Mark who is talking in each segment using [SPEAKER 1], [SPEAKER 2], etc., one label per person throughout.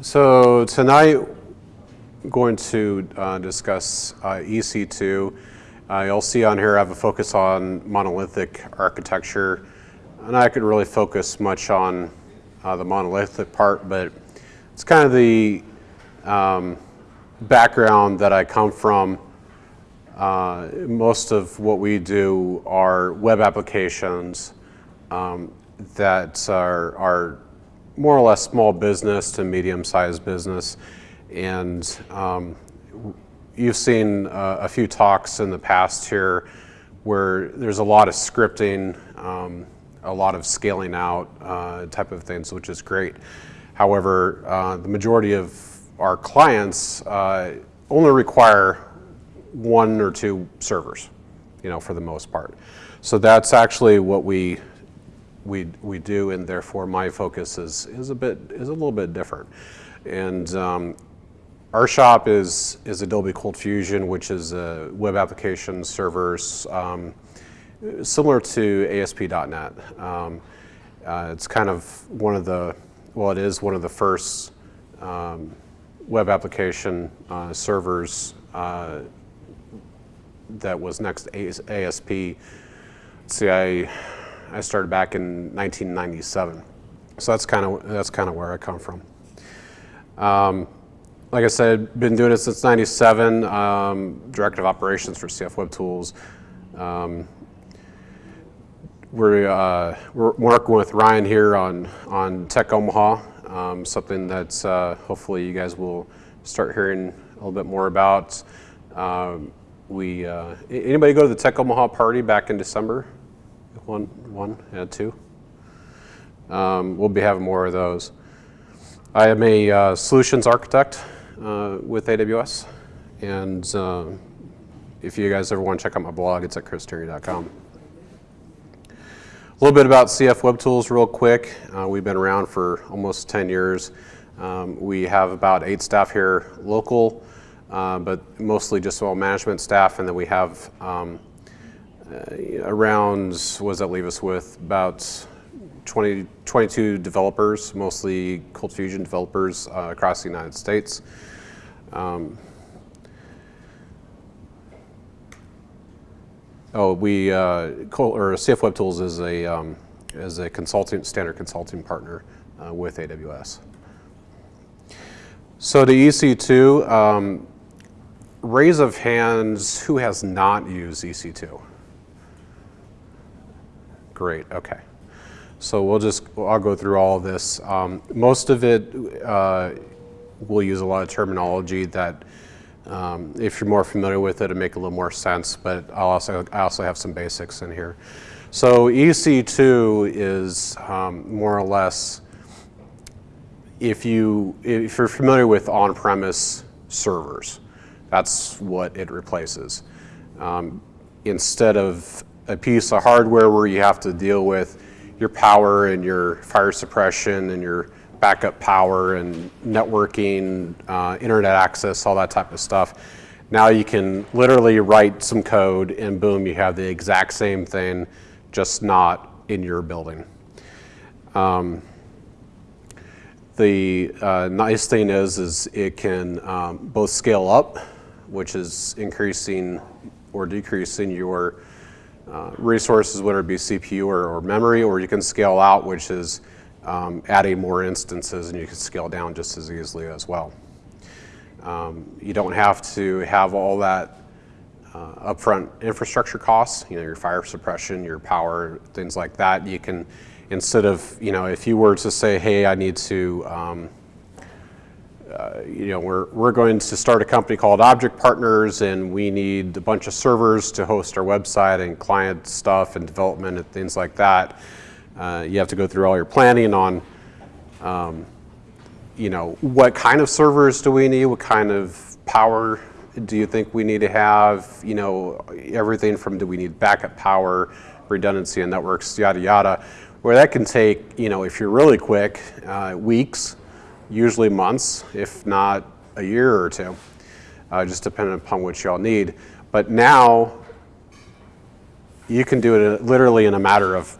[SPEAKER 1] So tonight, I'm going to uh, discuss uh, EC2. Uh, you'll see on here I have a focus on monolithic architecture. And I could really focus much on uh, the monolithic part, but it's kind of the um, background that I come from. Uh, most of what we do are web applications um, that are, are more or less small business to medium-sized business. And um, you've seen uh, a few talks in the past here where there's a lot of scripting, um, a lot of scaling out uh, type of things, which is great. However, uh, the majority of our clients uh, only require one or two servers, you know, for the most part. So that's actually what we we, we do, and therefore my focus is, is, a, bit, is a little bit different. And um, our shop is, is Adobe Cold Fusion, which is a web application servers um, similar to ASP.NET. Um, uh, it's kind of one of the, well, it is one of the first um, web application uh, servers uh, that was next ASP. See, I I started back in 1997. So that's kind of that's kind of where I come from. Um, like I said, been doing it since 97, um, Director of Operations for CF Web Tools. Um, we're, uh, we're working with Ryan here on, on Tech Omaha, um, something that uh, hopefully you guys will start hearing a little bit more about. Um, we, uh, anybody go to the Tech Omaha party back in December? One, one, yeah, two. Um, we'll be having more of those. I am a uh, solutions architect uh, with AWS, and uh, if you guys ever want to check out my blog, it's at christerry.com. A little bit about CF Web Tools real quick. Uh, we've been around for almost 10 years. Um, we have about eight staff here local, uh, but mostly just all management staff, and then we have um, around, what does that leave us with? About 20, 22 developers, mostly Cold Fusion developers uh, across the United States. Um, oh, we, uh, or CF Web Tools is a, um, is a consulting, standard consulting partner uh, with AWS. So the EC2, um, raise of hands, who has not used EC2? Great, okay. So we'll just, I'll go through all of this. Um, most of it, uh, we'll use a lot of terminology that um, if you're more familiar with it, it'll make a little more sense, but I'll also, I also have some basics in here. So EC2 is um, more or less, if, you, if you're familiar with on-premise servers, that's what it replaces. Um, instead of a piece of hardware where you have to deal with your power and your fire suppression and your backup power and networking, uh, internet access, all that type of stuff. Now you can literally write some code and boom, you have the exact same thing, just not in your building. Um, the uh, nice thing is, is it can um, both scale up, which is increasing or decreasing your uh, resources, whether it be CPU or, or, memory, or you can scale out, which is um, adding more instances, and you can scale down just as easily as well. Um, you don't have to have all that uh, upfront infrastructure costs, you know, your fire suppression, your power, things like that. You can, instead of, you know, if you were to say, hey, I need to um, uh, you know, we're, we're going to start a company called Object Partners and we need a bunch of servers to host our website and client stuff and development and things like that. Uh, you have to go through all your planning on, um, you know, what kind of servers do we need? What kind of power do you think we need to have? You know, everything from do we need backup power, redundancy in networks, yada, yada. Where that can take, you know, if you're really quick, uh, weeks, usually months, if not a year or two, uh, just depending upon what y'all need. But now, you can do it literally in a matter of,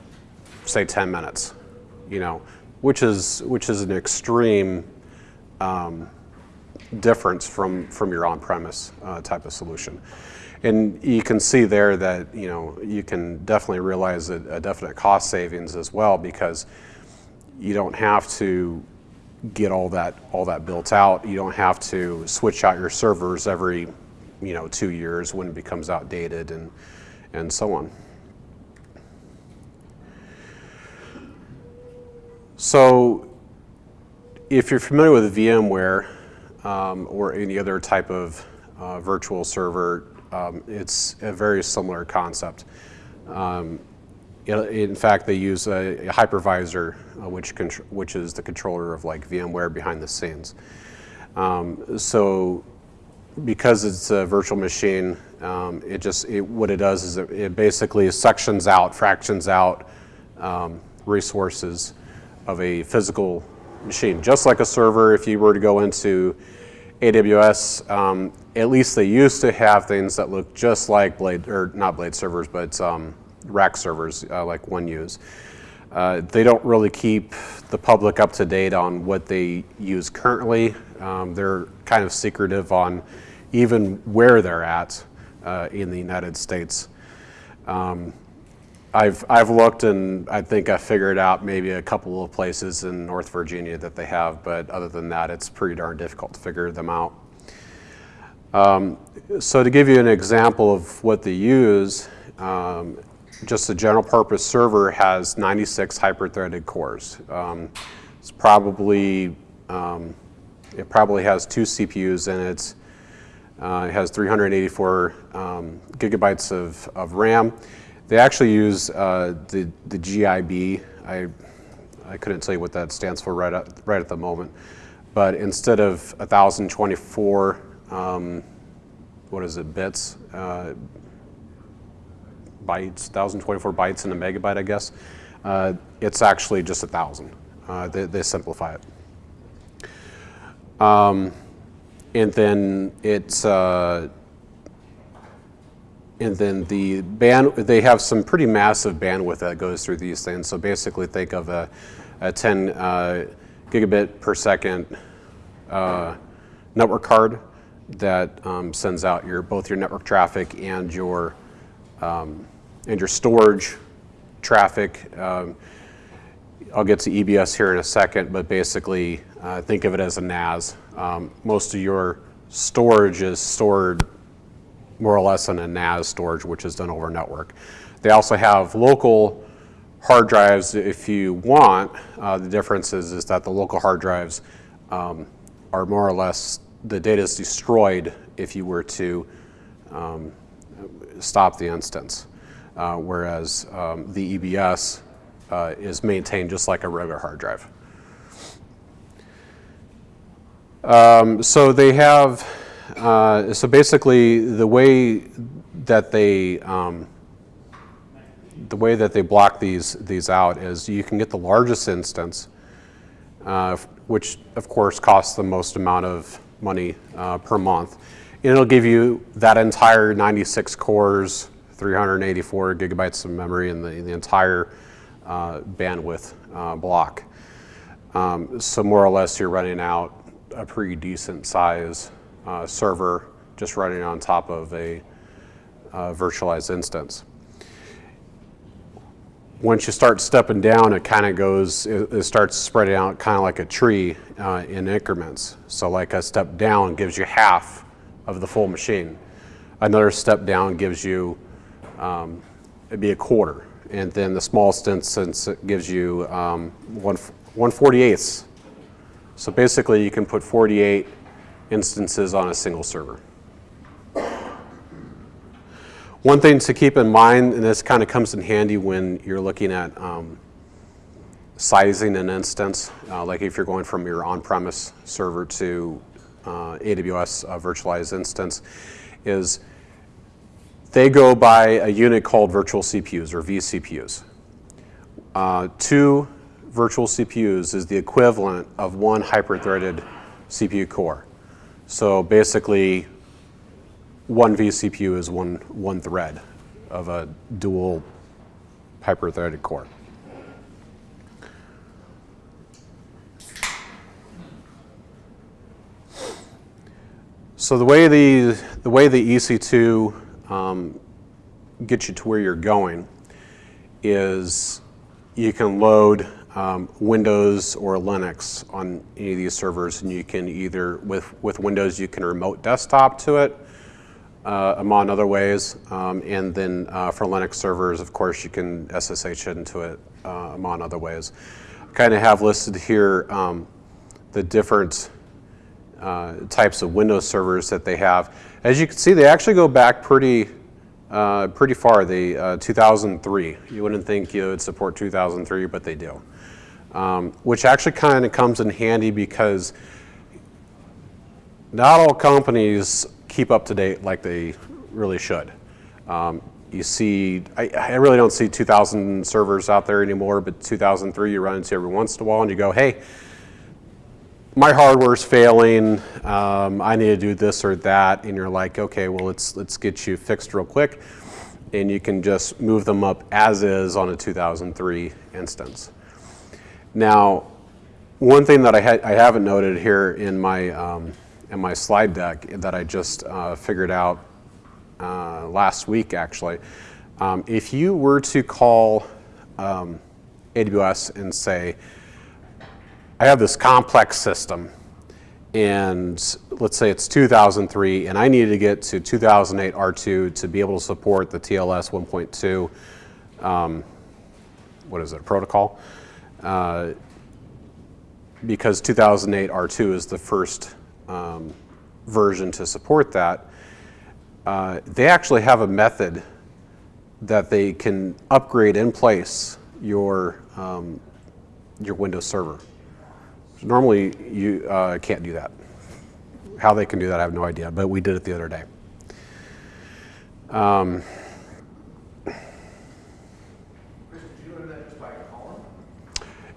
[SPEAKER 1] say, 10 minutes, you know, which is, which is an extreme um, difference from, from your on-premise uh, type of solution. And you can see there that you know you can definitely realize a, a definite cost savings as well because you don't have to get all that all that built out. You don't have to switch out your servers every you know two years when it becomes outdated and and so on. So if you're familiar with VMware um, or any other type of uh, virtual server, um, it's a very similar concept. Um, in fact, they use a, hypervisor, uh, which, which is the controller of like VMware behind the scenes. Um, so because it's a virtual machine, um, it just, it, what it does is it, it, basically sections out, fractions out um, resources of a physical machine. Just like a server, if you were to go into AWS, um, at least they used to have things that look just like Blade, or not Blade servers, but um, rack servers uh, like 1Us. Uh, they don't really keep the public up to date on what they use currently. Um, they're kind of secretive on even where they're at uh, in the United States. Um, I've, I've looked and I think I figured out maybe a couple of places in North Virginia that they have, but other than that, it's pretty darn difficult to figure them out. Um, so to give you an example of what they use, um, just a general purpose server has 96 hyper-threaded cores. Um, it's probably, um, it probably has two CPUs in it. Uh, it has 384 um, gigabytes of, of RAM. They actually use uh, the, the GIB. I, I couldn't tell you what that stands for right at, right at the moment. But instead of 1,024, um, what is it, bits, uh, bytes, 1,024 bytes in a megabyte, I guess, uh, it's actually just 1,000. Uh, they, they, simplify it. Um, and then it's uh, and then the band, they have some pretty massive bandwidth that goes through these things. So basically think of a, a 10 uh, gigabit per second uh, network card that um, sends out your both your network traffic and your um, and your storage traffic. Um, I'll get to EBS here in a second, but basically uh, think of it as a NAS. Um, most of your storage is stored more or less in a NAS storage, which is done over network. They also have local hard drives if you want. Uh, the difference is, is that the local hard drives um, are more or less, the data is destroyed if you were to um, stop the instance. Uh, whereas um, the EBS uh, is maintained just like a regular hard drive. Um, so they have uh, so basically, the way that they um, the way that they block these these out is you can get the largest instance, uh, which of course costs the most amount of money uh, per month, and it'll give you that entire 96 cores, 384 gigabytes of memory, in the the entire uh, bandwidth uh, block. Um, so more or less, you're running out a pretty decent size uh, server just running on top of a uh, virtualized instance. Once you start stepping down, it kind of goes, it, it, starts spreading out kind of like a tree uh, in increments. So like a step down gives you half of the full machine. Another step down gives you, um, it'd be a quarter. And then the smallest instance gives you um, one, 148ths. So basically you can put 48 instances on a single server. One thing to keep in mind, and this kind of comes in handy when you're looking at um, sizing an instance, uh, like if you're going from your on-premise server to uh, AWS uh, virtualized instance, is they go by a unit called virtual CPUs or vCPUs. Uh, two virtual CPUs is the equivalent of one hyper-threaded CPU core. So basically, one vCPU is one, one thread of a dual hyper-threaded core. So the way the, the way the EC2 um, gets you to where you're going is you can load um, Windows or Linux on any of these servers, and you can either, with, with Windows, you can remote desktop to it, uh, among other ways, um, and then uh, for Linux servers, of course, you can SSH into it, uh, among other ways. I kind of have listed here um, the different uh, types of Windows servers that they have. As you can see, they actually go back pretty, uh, pretty far. They uh, 2003. You wouldn't think you would support 2003, but they do. Um, which actually kind of comes in handy because not all companies keep up to date like they really should. Um, you see, I, I, really don't see 2,000 servers out there anymore, but 2003 you run into every once in a while and you go, hey, my hardware's failing, um, I need to do this or that, and you're like, okay, well, let's, let's get you fixed real quick, and you can just move them up as is on a 2003 instance. Now, one thing that I, ha I haven't noted here in my, um, in my slide deck that I just uh, figured out uh, last week, actually, um, if you were to call um, AWS and say, I have this complex system and let's say it's 2003 and I needed to get to 2008 R2 to be able to support the TLS 1.2, um, what is it, protocol? Uh, because 2008 R2 is the first um, version to support that, uh, they actually have a method that they can upgrade in place your, um, your Windows Server. Normally, you uh, can't do that. How they can do that, I have no idea, but we did it the other day. Um,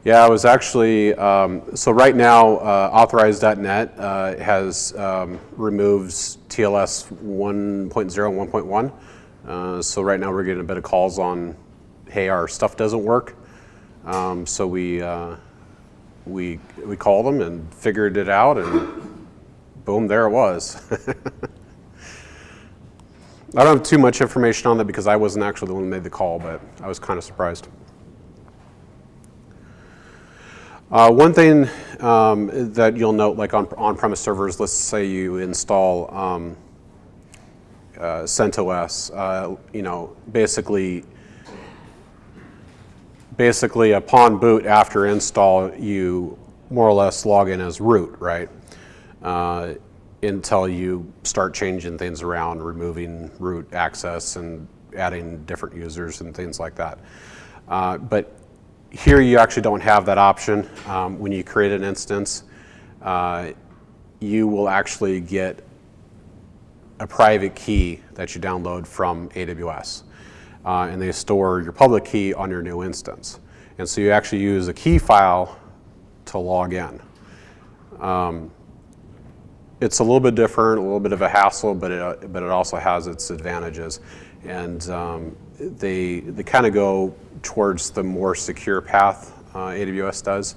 [SPEAKER 1] yeah, I was actually, um, so right now, uh, Authorize.net uh, has um, removes TLS 1.0 and 1.1. Uh, so right now we're getting a bit of calls on, hey, our stuff doesn't work. Um, so we, uh, we, we called them and figured it out and boom, there it was. I don't have too much information on that because I wasn't actually the one who made the call, but I was kind of surprised. Uh, one thing um, that you'll note, like on on-premise servers, let's say you install um, uh, CentOS, uh, you know, basically basically upon boot after install, you more or less log in as root, right? Uh, until you start changing things around, removing root access and adding different users and things like that. Uh, but here you actually don't have that option. Um, when you create an instance, uh, you will actually get a private key that you download from AWS uh, and they store your public key on your new instance. And so you actually use a key file to log in. Um, it's a little bit different, a little bit of a hassle, but it, but it also has its advantages. And um, they, they kind of go towards the more secure path uh, AWS does,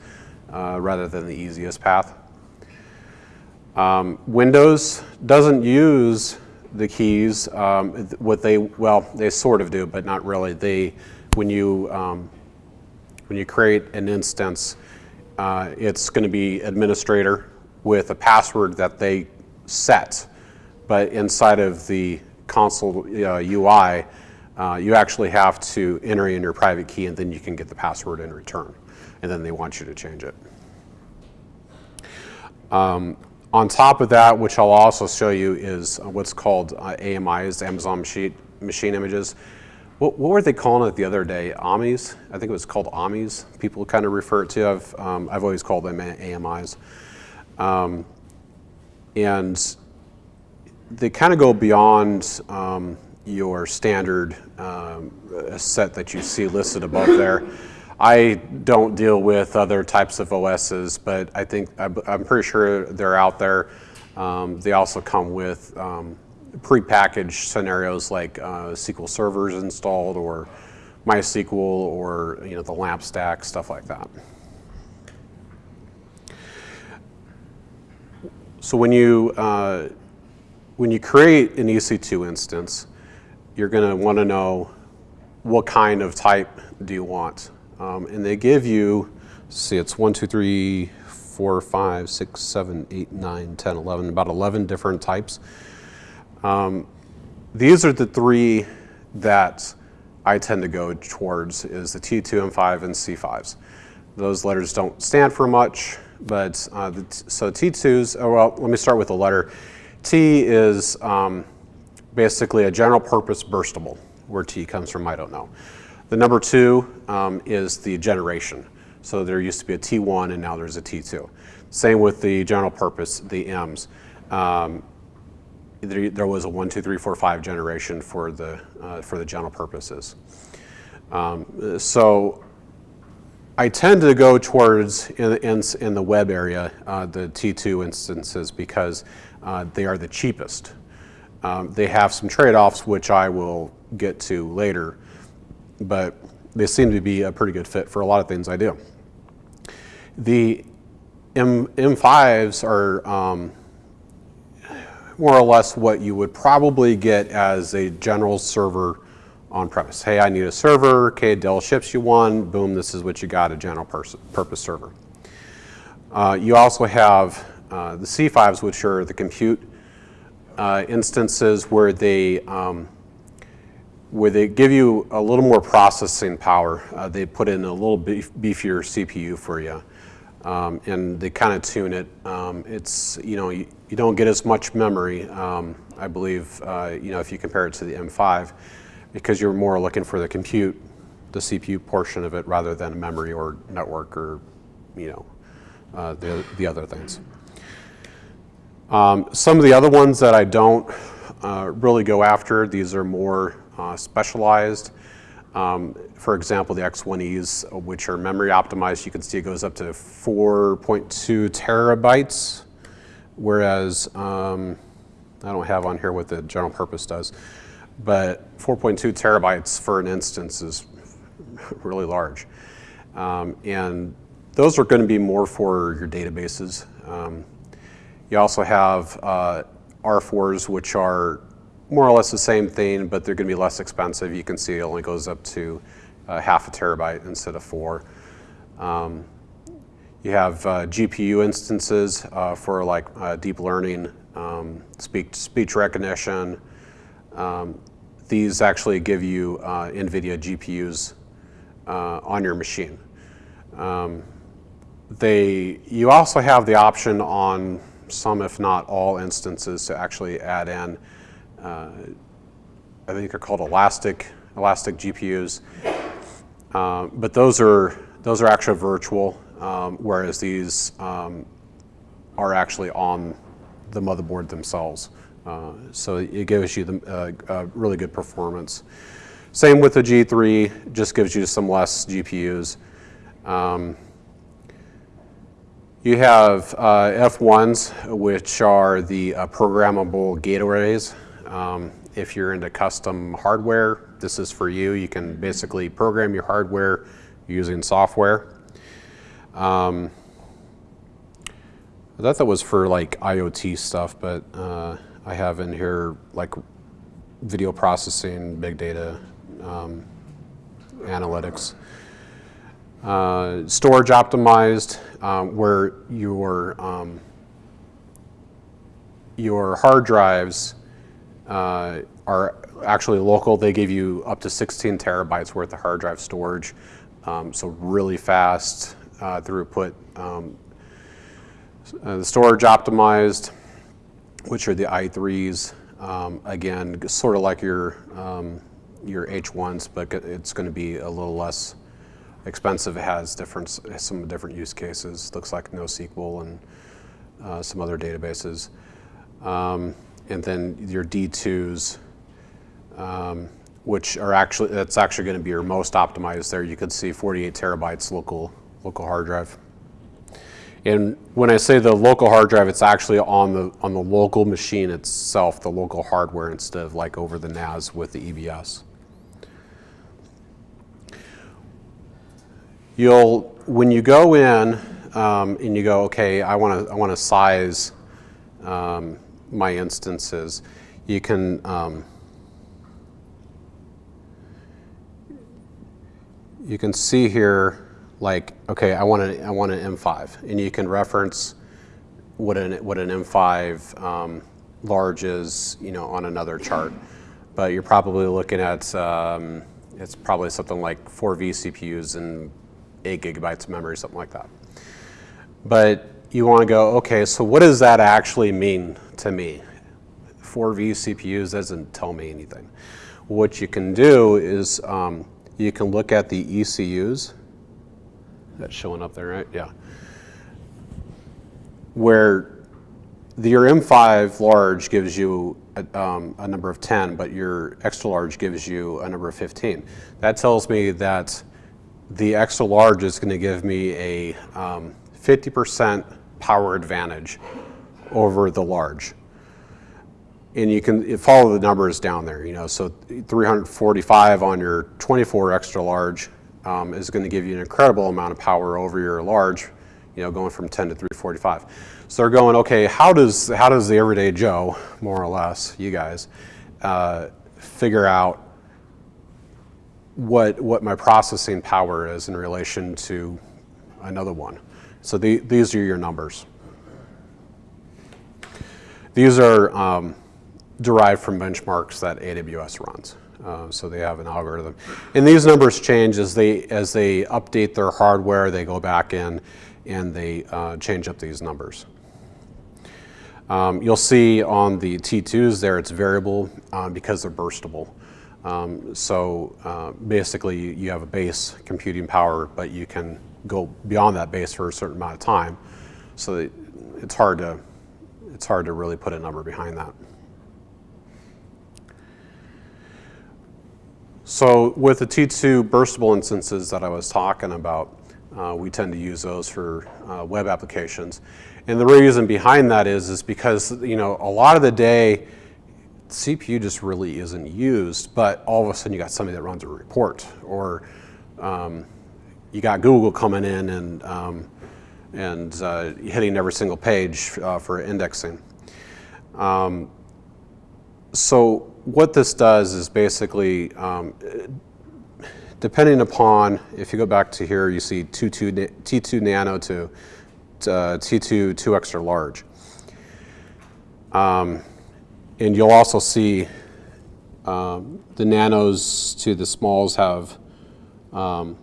[SPEAKER 1] uh, rather than the easiest path. Um, Windows doesn't use the keys, um, what they, well, they sort of do, but not really. They, when you, um, when you create an instance, uh, it's going to be administrator with a password that they set. But inside of the console uh, UI, uh, you actually have to enter in your private key and then you can get the password in return. And then they want you to change it. Um, on top of that, which I'll also show you, is what's called uh, AMIs, Amazon Machine, machine Images. What, what, were they calling it the other day? AMIs? I think it was called AMIs. People kind of refer it to. I've, um, I've always called them AMIs. Um, and they kind of go beyond um, your standard um, set that you see listed above there. I don't deal with other types of OSs, but I think, I'm pretty sure they're out there. Um, they also come with um, pre-packaged scenarios like uh, SQL servers installed or MySQL or you know the LAMP stack, stuff like that. So when you uh, when you create an EC2 instance, you're going to want to know what kind of type do you want. Um, and they give you, see, it's 1, 2, 3, 4, 5, 6, 7, 8, 9, 10, 11, about 11 different types. Um, these are the three that I tend to go towards is the T2, M5, and C5s. Those letters don't stand for much, but uh, so T2s, oh, well, let me start with the letter. T is um, basically a general purpose burstable. Where T comes from, I don't know. The number two um, is the generation. So there used to be a T1 and now there's a T2. Same with the general purpose, the M's. Um, there, there, was a one, two, three, four, five generation for the, uh, for the general purposes. Um, so I tend to go towards, in, in, in the web area, uh, the T2 instances because uh, they are the cheapest. Um, they have some trade-offs which I will get to later, but they seem to be a pretty good fit for a lot of things I do. The M, M5s are um, more or less what you would probably get as a general server on premise. Hey, I need a server, okay, Dell ships you one, boom, this is what you got, a general purpose server. Uh, you also have uh, the C5s, which are the compute uh, instances where they um, where they give you a little more processing power. Uh, they put in a little beef, beefier CPU for you, um, and they kind of tune it. Um, it's you know you, you, don't get as much memory, um, I believe, uh, you know if you compare it to the M5, because you're more looking for the compute, the CPU portion of it, rather than memory or network or you know uh, the the other things. Um, some of the other ones that I don't uh, really go after, these are more uh, specialized. Um, for example, the X1Es, which are memory optimized, you can see it goes up to 4.2 terabytes, whereas um, I don't have on here what the general purpose does, but 4.2 terabytes for an instance is really large. Um, and those are going to be more for your databases. Um, you also have uh, R4s, which are more or less the same thing, but they're going to be less expensive. You can see it only goes up to uh, half a terabyte instead of four. Um, you have uh, GPU instances uh, for like uh, deep learning, um, speech, speech recognition. Um, these actually give you uh, NVIDIA GPUs uh, on your machine. Um, they, you also have the option on some, if not all, instances to actually add in, uh, I think they're called elastic, elastic GPUs. Uh, but those are, those are actually virtual, um, whereas these um, are actually on the motherboard themselves. Uh, so it gives you the, uh, really good performance. Same with the G3, just gives you some less GPUs. Um, you have uh, F1s, which are the uh, programmable gate arrays. Um, if you're into custom hardware, this is for you. You can basically program your hardware using software. Um, I thought that was for like IoT stuff, but uh, I have in here like video processing, big data, um, analytics. Uh, storage optimized, um, where your, um, your hard drives uh, are actually local. They give you up to 16 terabytes worth of hard drive storage. Um, so really fast uh, throughput. Um, uh, the storage optimized, which are the i3s. Um, again, sort of like your, um, your H1s, but it's going to be a little less expensive. It has different, some different use cases. Looks like NoSQL and uh, some other databases. Um, and then your D2s, um, which are actually, that's actually going to be your most optimized there. You could see 48 terabytes local, local hard drive. And when I say the local hard drive, it's actually on the, on the local machine itself, the local hardware, instead of like over the NAS with the EBS. You'll, when you go in um, and you go, okay, I want to I want to size um, my instances, you can um, you can see here like okay, I want an I want an M5, and you can reference what an what an M5 um, large is, you know, on another chart. But you're probably looking at um, it's probably something like four vCPUs and eight gigabytes of memory, something like that. But you want to go, okay, so what does that actually mean to me? Four vCPUs doesn't tell me anything. What you can do is um, you can look at the ECUs. That's showing up there, right? Yeah. Where the, your M5 large gives you a, um, a, number of 10, but your extra large gives you a number of 15. That tells me that the extra large is going to give me a 50% um, power advantage over the large. And you can follow the numbers down there, you know, so 345 on your 24 extra large um, is going to give you an incredible amount of power over your large, you know, going from 10 to 345. So they're going, okay, how does, how does the everyday Joe, more or less, you guys, uh, figure out what, what my processing power is in relation to another one. So the, these are your numbers. These are um, derived from benchmarks that AWS runs. Uh, so they have an algorithm. And these numbers change as they, as they update their hardware, they go back in and they uh, change up these numbers. Um, you'll see on the T2s there it's variable um, because they're burstable. Um, so uh, basically you have a base computing power, but you can go beyond that base for a certain amount of time. So it's hard to, it's hard to really put a number behind that. So with the T2 burstable instances that I was talking about, uh, we tend to use those for uh, web applications. And the reason behind that is, is because you know a lot of the day, CPU just really isn't used, but all of a sudden you got somebody that runs a report, or um, you got Google coming in and, um, and uh, hitting every single page uh, for indexing. Um, so what this does is basically, um, depending upon, if you go back to here, you see T2, T2 nano to uh, T2 2 extra large. Um, and you'll also see um, the nanos to the smalls have um,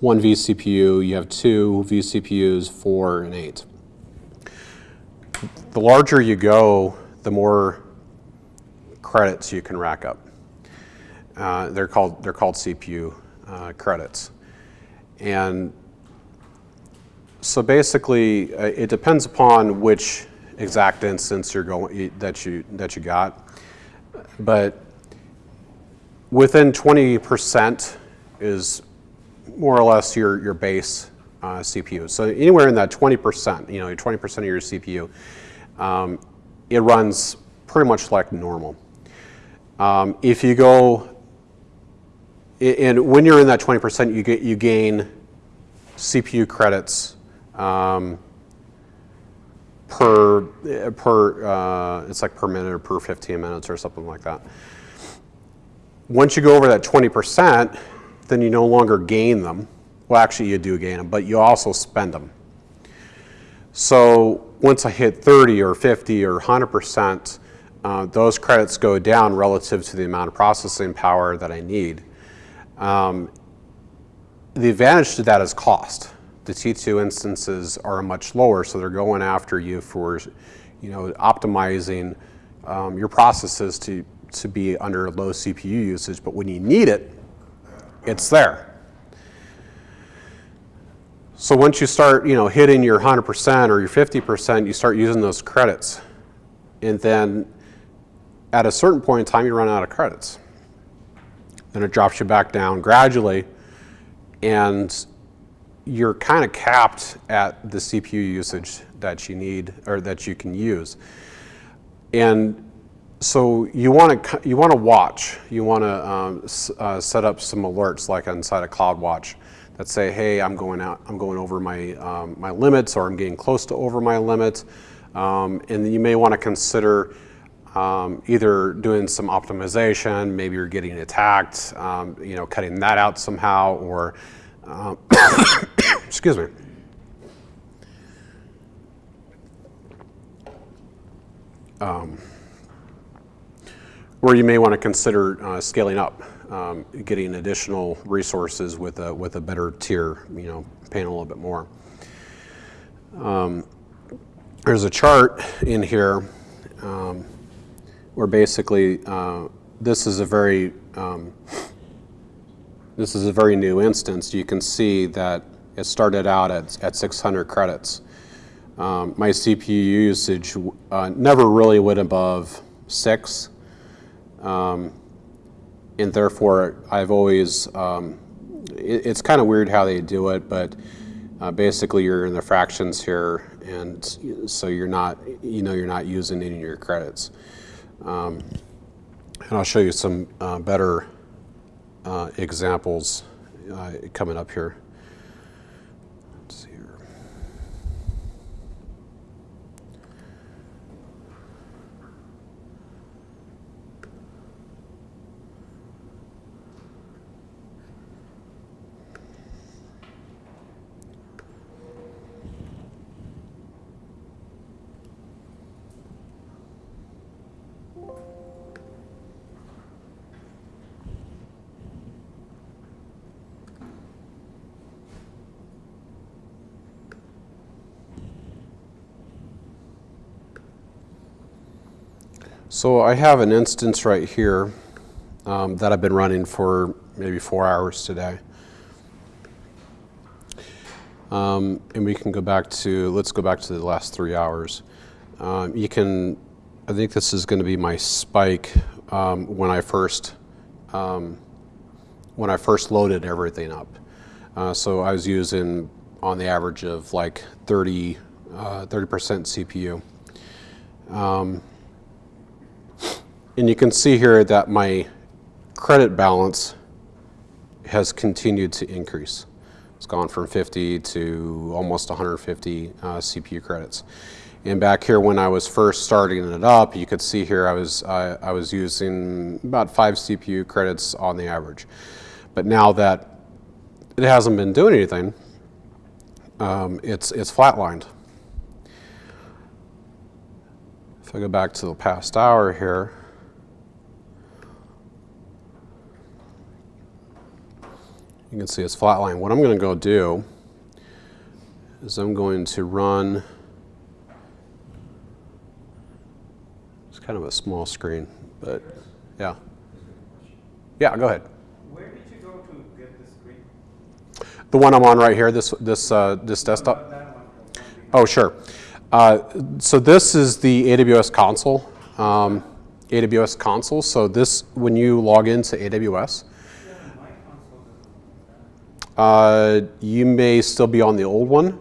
[SPEAKER 1] one vCPU, you have two vCPUs, four and eight. The larger you go, the more credits you can rack up. Uh, they're called they're called CPU uh, credits, and so basically, uh, it depends upon which exact instance you're going that you that you got, but within 20% is more or less your your base uh, CPU. So anywhere in that 20%, you know, 20% of your CPU, um, it runs pretty much like normal. Um, if you go, and when you're in that 20%, you get you gain CPU credits um, per, per uh, it's like per minute or per 15 minutes or something like that. Once you go over that 20%, then you no longer gain them. Well, actually you do gain them, but you also spend them. So once I hit 30 or 50 or 100%, uh, those credits go down relative to the amount of processing power that I need. Um, the advantage to that is cost the T2 instances are much lower, so they're going after you for, you know, optimizing um, your processes to, to be under low CPU usage, but when you need it, it's there. So once you start, you know, hitting your 100% or your 50%, you start using those credits. And then at a certain point in time, you run out of credits. Then it drops you back down gradually. And you're kind of capped at the CPU usage that you need or that you can use. And so you want to you want to watch. You want to um, uh, set up some alerts like inside of CloudWatch that say, "Hey, I'm going out. I'm going over my um, my limits, or I'm getting close to over my limit. Um, and you may want to consider um, either doing some optimization, maybe you're getting attacked, um, you know, cutting that out somehow, or, um, excuse me. Um, or you may want to consider uh, scaling up, um, getting additional resources with a, with a better tier, you know, paying a little bit more. Um, there's a chart in here um, where basically uh, this is a very um, this is a very new instance. You can see that it started out at, at 600 credits. Um, my CPU usage uh, never really went above six, um, and therefore I've always, um, it, it's kind of weird how they do it, but uh, basically you're in the fractions here, and so you're not, you know you're not using any of your credits. Um, and I'll show you some uh, better uh, examples uh, coming up here. Let's see here. So I have an instance right here um, that I've been running for maybe four hours today. Um, and we can go back to, let's go back to the last three hours. Um, you can, I think this is going to be my spike um, when I first, um, when I first loaded everything up. Uh, so I was using on the average of like 30, uh, 30% CPU. And you can see here that my credit balance has continued to increase. It's gone from 50 to almost 150 uh, CPU credits. And back here when I was first starting it up, you could see here I was, uh, I was using about five CPU credits on the average. But now that it hasn't been doing anything, um, it's, it's flatlined. If I go back to the past hour here, You can see it's flatline. What I'm going to go do is I'm going to run, it's kind of a small screen, but yeah. Yeah, go ahead.
[SPEAKER 2] Where did you go to get the screen?
[SPEAKER 1] The one I'm on right here, this, this, uh, this desktop? Oh, sure. Uh, so this is the AWS console, um, AWS console. So this, when you log into AWS,
[SPEAKER 2] Yeah, my console doesn't.
[SPEAKER 1] Uh, you may still be on the old one.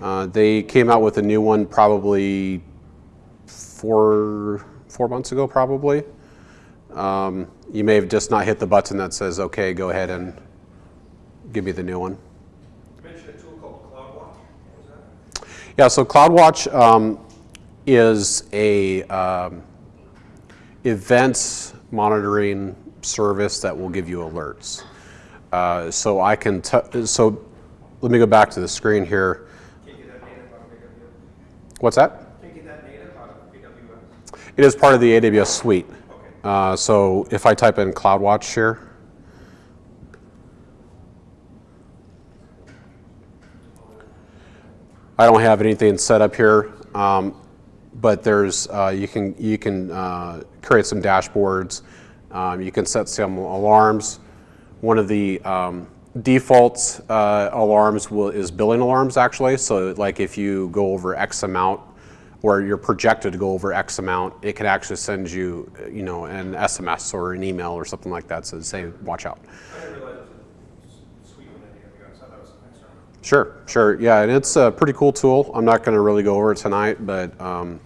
[SPEAKER 1] Uh, they came out with a new one probably four four months ago, probably. Um, you may have just not hit the button that says, "Okay, go ahead and give me the new one."
[SPEAKER 3] You mentioned a tool called CloudWatch. What was that?
[SPEAKER 1] Yeah, so CloudWatch um, is a um, events monitoring service that will give you alerts. Uh, so I can, so let me go back to the screen here. What's that? It is part of the AWS suite. Uh, so if I type in CloudWatch here, I don't have anything set up here, um, but there's uh, you can you can uh, create some dashboards. Um, you can set some alarms. One of the um, default uh, alarms will, is billing alarms actually. So like if you go over X amount, or you're projected to go over X amount, it can actually send you, uh, you know, an SMS or an email or something like that. So say, watch out.
[SPEAKER 3] I didn't realize it was a suite within AWS. I thought it was external.
[SPEAKER 1] Sure, sure. Yeah, and it's a pretty cool tool. I'm not going to really go over it tonight, but um,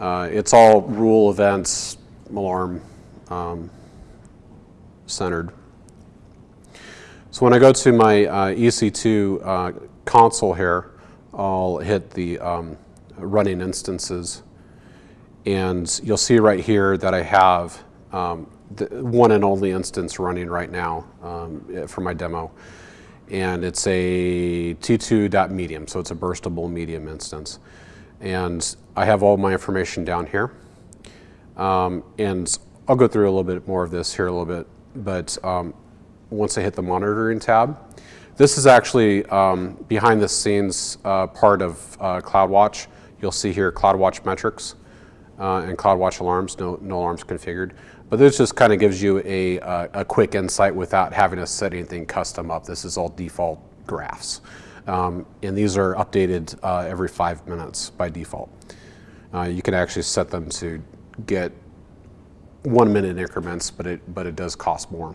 [SPEAKER 1] uh, it's all rule events, alarm um, centered. So when I go to my uh, EC2 uh, console here, I'll hit the um, running instances. And you'll see right here that I have um, the one and only instance running right now um, for my demo. And it's a T2.medium, so it's a burstable medium instance. And I have all my information down here. Um, and I'll go through a little bit more of this here a little bit, but um, once I hit the monitoring tab, this is actually um, behind the scenes uh, part of uh, CloudWatch. You'll see here CloudWatch metrics uh, and CloudWatch alarms, no, no alarms configured. But this just kind of gives you a, uh, a quick insight without having to set anything custom up. This is all default graphs. Um, and these are updated uh, every five minutes by default. Uh, you can actually set them to get one minute increments, but it, but it does cost more.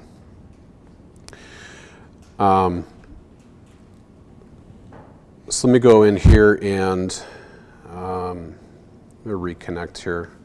[SPEAKER 1] Um, so let me go in here and um, reconnect here.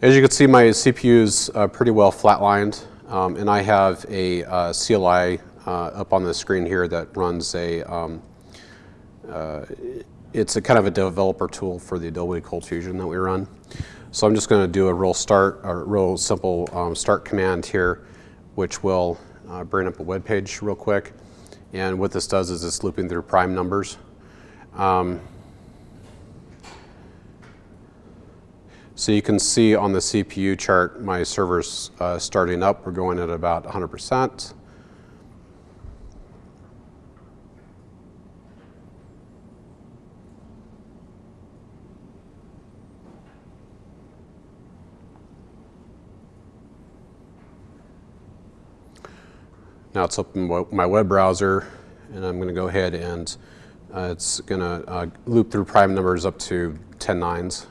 [SPEAKER 1] As you can see, my CPU is uh, pretty well flatlined, um, and I have a uh, CLI uh, up on the screen here that runs a, um, uh, it's a kind of a developer tool for the Adobe ColdFusion that we run. So I'm just going to do a real start, a real simple um, start command here, which will uh, bring up a web page real quick. And what this does is it's looping through prime numbers. Um, So you can see on the CPU chart, my server's uh, starting up. We're going at about 100%. Now it's open my web browser, and I'm going to go ahead and uh, it's going to uh, loop through prime numbers up to 10 nines.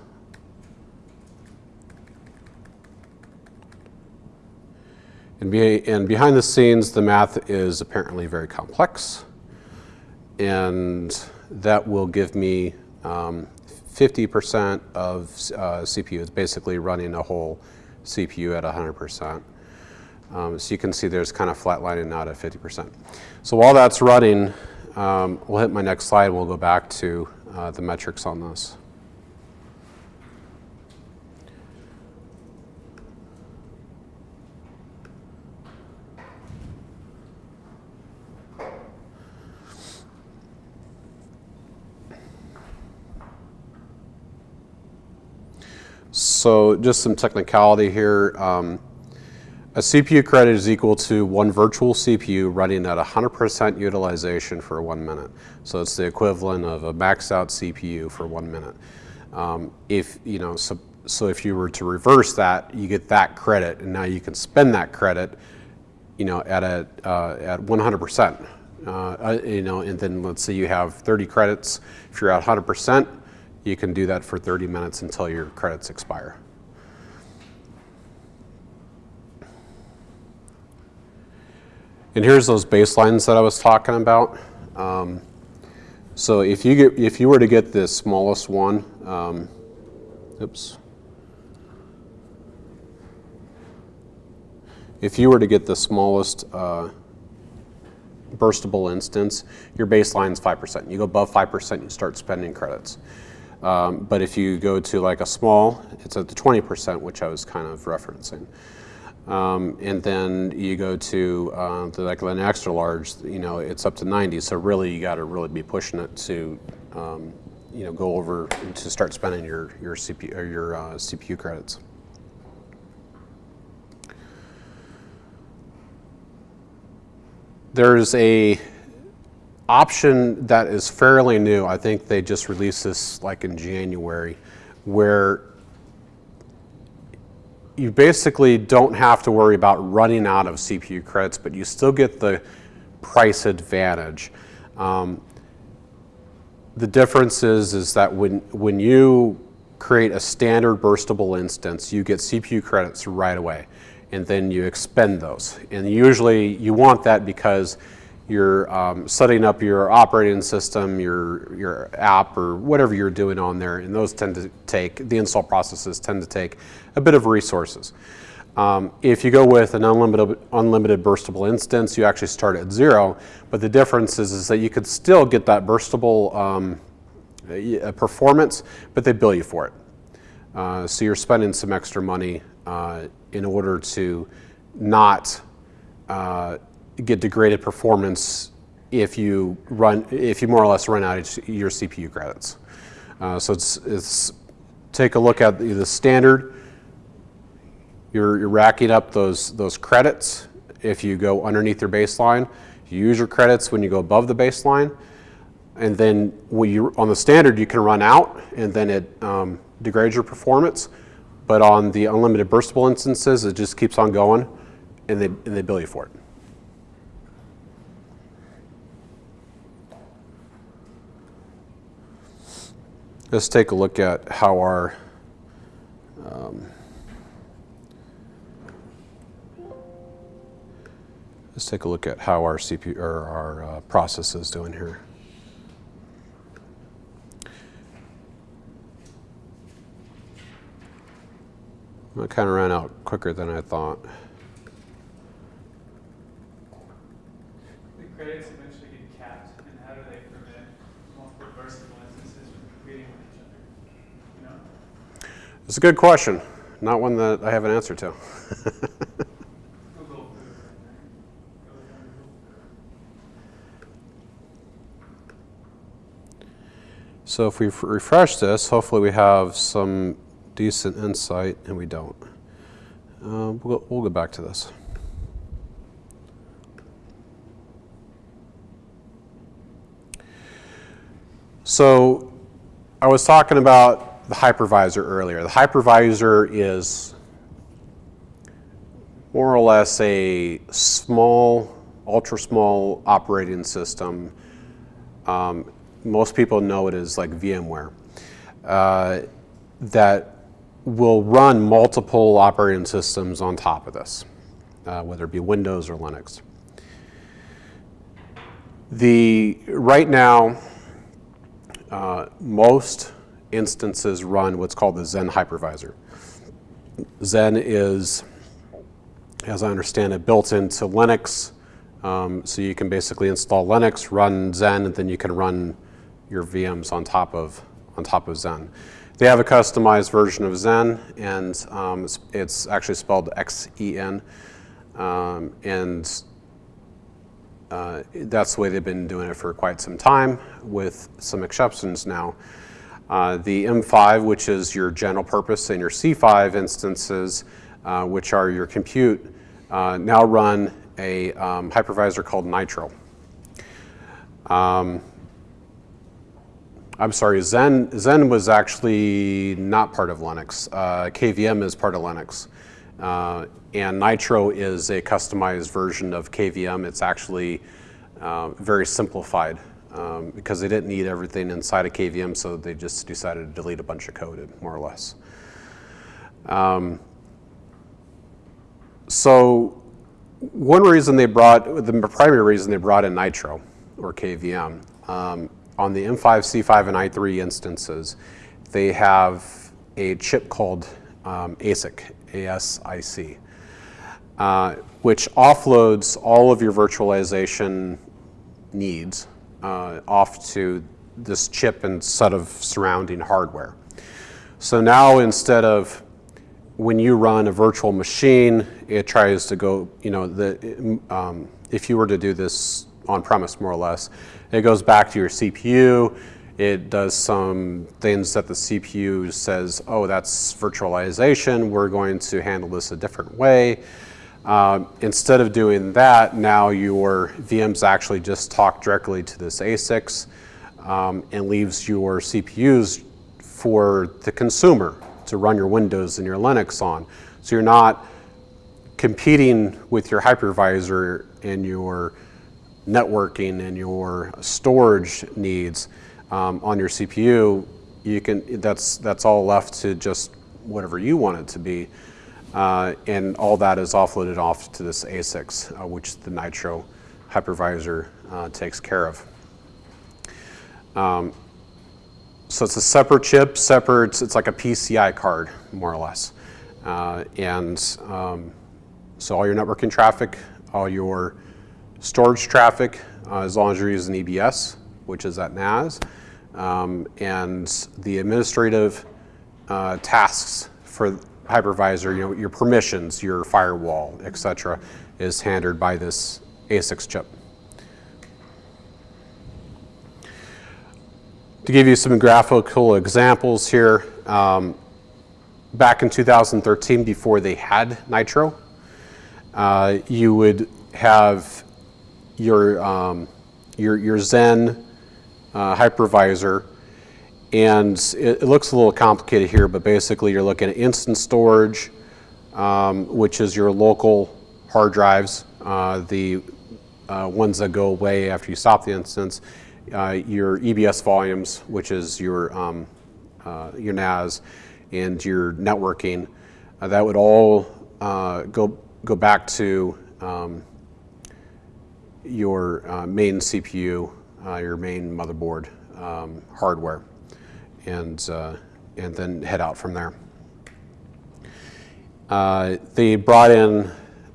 [SPEAKER 1] And, be, and, behind the scenes, the math is apparently very complex. And that will give me 50% um, of uh, CPU. It's basically running a whole CPU at 100%. Um, so you can see there's kind of flatlining out at 50%. So while that's running, um, we'll hit my next slide we'll go back to uh, the metrics on this. So just some technicality here. Um, a CPU credit is equal to one virtual CPU running at 100% utilization for one minute. So it's the equivalent of a maxed out CPU for one minute. Um, if, you know, so, so if you were to reverse that, you get that credit and now you can spend that credit, you know, at a, uh, at 100%. Uh, uh, you know, and then let's say you have 30 credits. If you're at 100%, you can do that for 30 minutes until your credits expire. And here's those baselines that I was talking about. Um, so if you get if you were to get the smallest one, um, oops. If you were to get the smallest uh, burstable instance, your baseline is 5%. You go above 5%, you start spending credits. Um, but if you go to like a small, it's at the 20%, which I was kind of referencing. Um, and then you go to uh, the, like an extra large, you know, it's up to 90. So really, you got to really be pushing it to, um, you know, go over to start spending your your CPU or your uh, CPU credits. There's a option that is fairly new. I think they just released this like in January, where you basically don't have to worry about running out of CPU credits, but you still get the price advantage. Um, the difference is, is that when, when you create a standard burstable instance, you get CPU credits right away, and then you expend those. And usually you want that because you're um, setting up your operating system, your, your app, or whatever you're doing on there, and those tend to take, the install processes tend to take a bit of resources. Um, if you go with an unlimited, unlimited burstable instance, you actually start at zero, but the difference is, is that you could still get that burstable um, performance, but they bill you for it. Uh, so you're spending some extra money uh, in order to not uh, get degraded performance if you run, if you more or less run out of your CPU credits. Uh, so it's, it's take a look at the, the standard. You're, you're racking up those, those credits if you go underneath your baseline. You use your credits when you go above the baseline. And then when you, on the standard, you can run out and then it um, degrades your performance. But on the unlimited burstable instances, it just keeps on going and they, and they bill you for it. Let's take a look at how our um, let's take a look at how our CPU or our uh, process is doing here. It kind of ran out quicker than I thought.
[SPEAKER 2] The credits eventually get capped, and how do they prevent multiple burstable instances from competing with each other? You know?
[SPEAKER 1] It's a good question, not one that I have an answer to. So if we refresh this, hopefully we have some decent insight, and we don't. Uh, we'll, we'll go back to this. So I was talking about the hypervisor earlier. The hypervisor is more or less a small, ultra small operating system. Um, most people know it as like VMware. Uh, that will run multiple operating systems on top of this, uh, whether it be Windows or Linux. The, right now, uh, most instances run what's called the Xen hypervisor. Xen is, as I understand it, built into Linux. Um, so you can basically install Linux, run Xen, and then you can run your VMs on top of, on top of Xen. They have a customized version of Xen, and um, it's, it's, actually spelled X-E-N. Um, and uh, that's the way they've been doing it for quite some time, with some exceptions now. Uh, the M5, which is your general purpose, and your C5 instances, uh, which are your compute, uh, now run a um, hypervisor called Nitro. Um, I'm sorry, Zen, Xen was actually not part of Linux. Uh, KVM is part of Linux. Uh, and Nitro is a customized version of KVM. It's actually uh, very simplified um, because they didn't need everything inside of KVM, so they just decided to delete a bunch of code, more or less. Um, so one reason they brought, the primary reason they brought in Nitro, or KVM, um, on the M5, C5, and i3 instances, they have a chip called um, ASIC, A-S-I-C, uh, which offloads all of your virtualization needs uh, off to this chip and set of surrounding hardware. So now instead of when you run a virtual machine, it tries to go, you know, the, um, if you were to do this on premise more or less, it goes back to your CPU. It does some things that the CPU says, oh, that's virtualization. We're going to handle this a different way. Um, instead of doing that, now your VMs actually just talk directly to this ASICs um, and leaves your CPUs for the consumer to run your Windows and your Linux on. So you're not competing with your hypervisor and your networking and your storage needs um, on your CPU. you can, that's, that's all left to just whatever you want it to be. Uh, and all that is offloaded off to this ASICs, uh, which the Nitro hypervisor uh, takes care of. Um, so it's a separate chip, separate, it's like a PCI card, more or less. Uh, and um, so all your networking traffic, all your storage traffic, uh, as long as you're using EBS, which is at NAS, um, and the administrative uh, tasks for hypervisor, you know, your permissions, your firewall, etc., is handled by this ASICs chip. To give you some graphical examples here, um, back in 2013, before they had Nitro, uh, you would have your, um, your, your Xen uh, hypervisor, and it, it, looks a little complicated here, but basically you're looking at instant storage, um, which is your local hard drives, uh, the uh, ones that go away after you stop the instance, uh, your EBS volumes, which is your, um, uh, your NAS, and your networking. Uh, that would all go, go back to um, your main CPU, your main motherboard um, hardware and, uh, and then head out from there. Uh, they brought in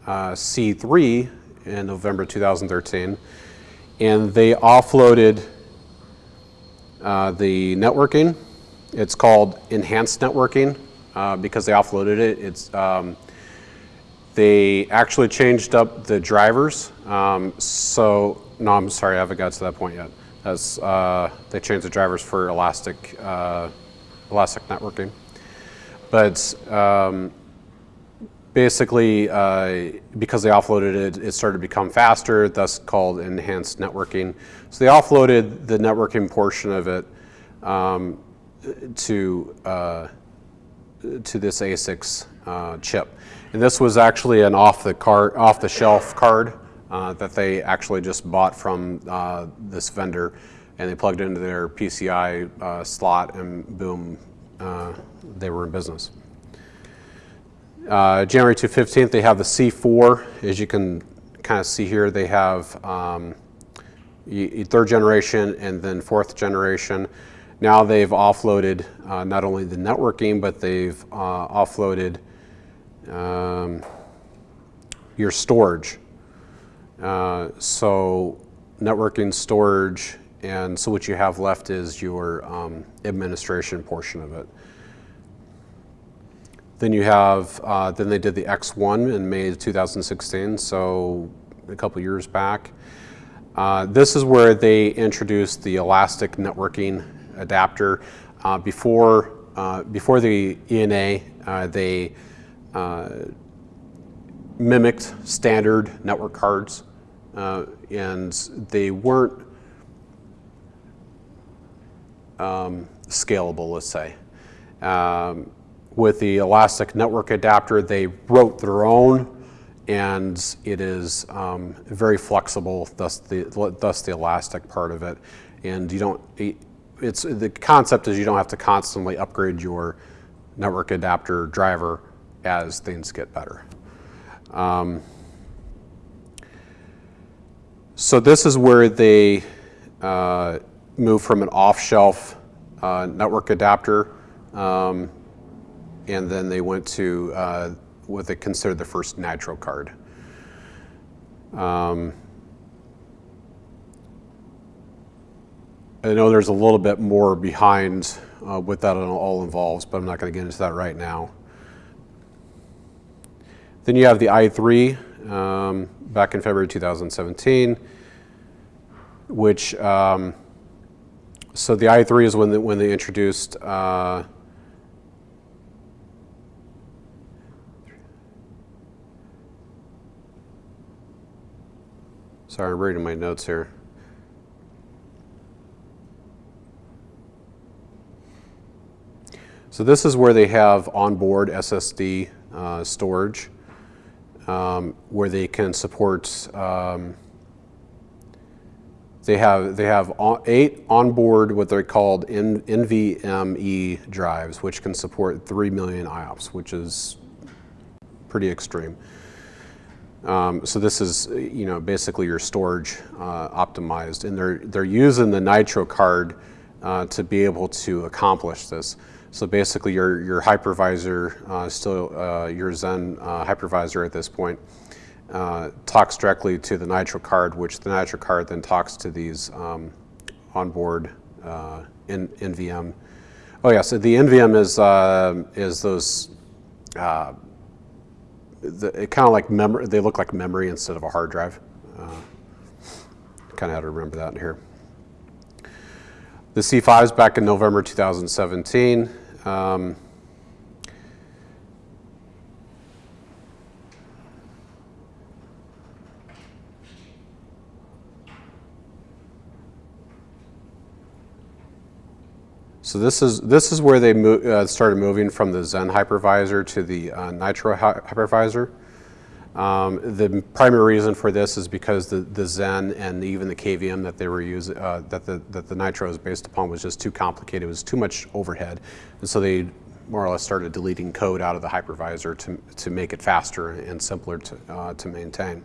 [SPEAKER 1] uh, C3 in November 2013, and they offloaded the networking. It's called enhanced networking because they offloaded it. It's, um, they actually changed up the drivers. Um, so, no, I'm sorry, I haven't got to that point yet as uh, they changed the drivers for elastic, uh, elastic networking. But um, basically, uh, because they offloaded it, it started to become faster, thus called enhanced networking. So they offloaded the networking portion of it um, to, uh, to this ASICs uh, chip. And this was actually an off the, card, off the shelf card uh, that they actually just bought from uh, this vendor and they plugged it into their PCI uh, slot and boom, uh, they were in business. Uh, January 2 15th, they have the C4. As you can kind of see here, they have um, third generation and then fourth generation. Now they've offloaded uh, not only the networking, but they've offloaded um, your storage. Uh, so networking, storage, and so what you have left is your um, administration portion of it. Then you have, uh, then they did the X1 in May 2016, so a couple years back. Uh, this is where they introduced the elastic networking adapter. Uh, before, uh, before the ENA, uh, they mimicked standard network cards uh, and they weren't um, scalable, let's say. Um, with the Elastic Network Adapter, they wrote their own, and it is um, very flexible, thus the, thus the elastic part of it. And you don't, it's, the concept is you don't have to constantly upgrade your network adapter driver as things get better. Um, so this is where they uh, move from an off-shelf uh, network adapter, um, and then they went to uh, what they consider the first natural card. Um, I know there's a little bit more behind uh, what that all involves, but I'm not going to get into that right now. Then you have the i3 um, back in February 2017 which, um, so the i3 is when, the, when they introduced uh, Sorry, I'm reading my notes here. So this is where they have onboard SSD uh, storage, um, where they can support um, They have, they have eight onboard, what they're called NVMe drives, which can support 3 million IOPS, which is pretty extreme. Um, so this is, you know, basically your storage uh, optimized, and they're they're using the Nitro card uh, to be able to accomplish this. So basically, your your hypervisor, uh, still uh, your Xen uh, hypervisor at this point, uh, talks directly to the Nitro card, which the Nitro card then talks to these um, onboard uh, N- NVM. Oh yeah, so the NVM is uh, is those the, kind of like memory, they look like memory instead of a hard drive. Uh, kind of had to remember that in here. The C5 is back in November 2017. Um, So this is this is where they mo- uh, started moving from the Xen hypervisor to the uh, Nitro hy- hypervisor. Um, the primary reason for this is because the, the Xen and even the KVM that they were using, uh, that the that the Nitro is based upon, was just too complicated. It was too much overhead, and so they more or less started deleting code out of the hypervisor to to make it faster and simpler to uh, to maintain.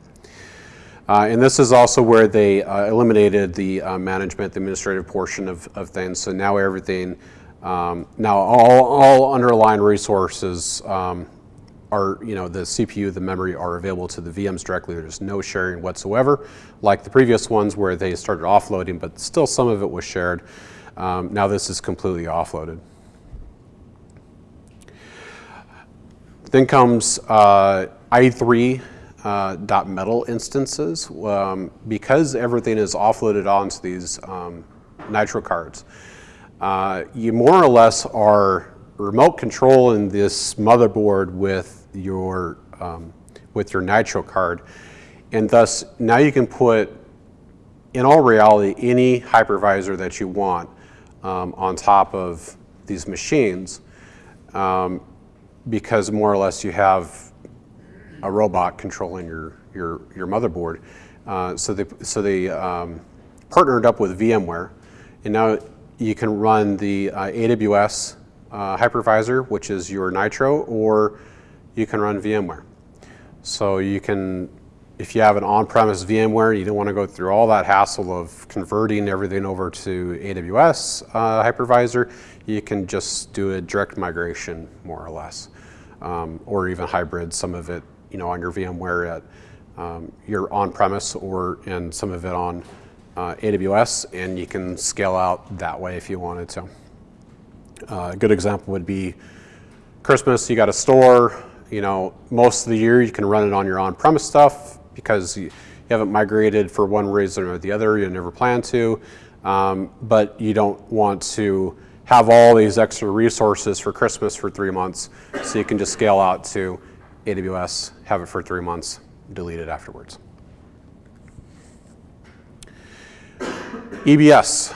[SPEAKER 1] Uh, and this is also where they uh, eliminated the uh, management, the administrative portion of, of things. So now everything, um, now all, all underlying resources um, are, you know, the CPU, the memory are available to the VMs directly. There's no sharing whatsoever, like the previous ones where they started offloading, but still some of it was shared. Um, now this is completely offloaded. Then comes uh, i3 uh, .metal instances. Um, because everything is offloaded onto these um, Nitro cards, uh, you more or less are remote controlling this motherboard with your um, with your Nitro card, and thus now you can put, in all reality, any hypervisor that you want um, on top of these machines, um, because more or less you have a robot controlling your your your motherboard. Uh, so they so they um, partnered up with VMware, and now you can run the uh, AWS uh, hypervisor, which is your Nitro, or you can run VMware. So you can, if you have an on-premise VMware, you don't want to go through all that hassle of converting everything over to AWS uh, hypervisor. You can just do a direct migration, more or less, um, or even hybrid. Some of it you know, on your VMware at um, your on-premise or and some of it on uh, AWS, and you can scale out that way if you wanted to. Uh, a good example would be Christmas. You got a store. You know, most of the year you can run it on your on-premise stuff because you, you haven't migrated for one reason or the other. You never plan to, um, but you don't want to have all these extra resources for Christmas for three months, so you can just scale out to AWS, have it for three months, delete it afterwards. EBS,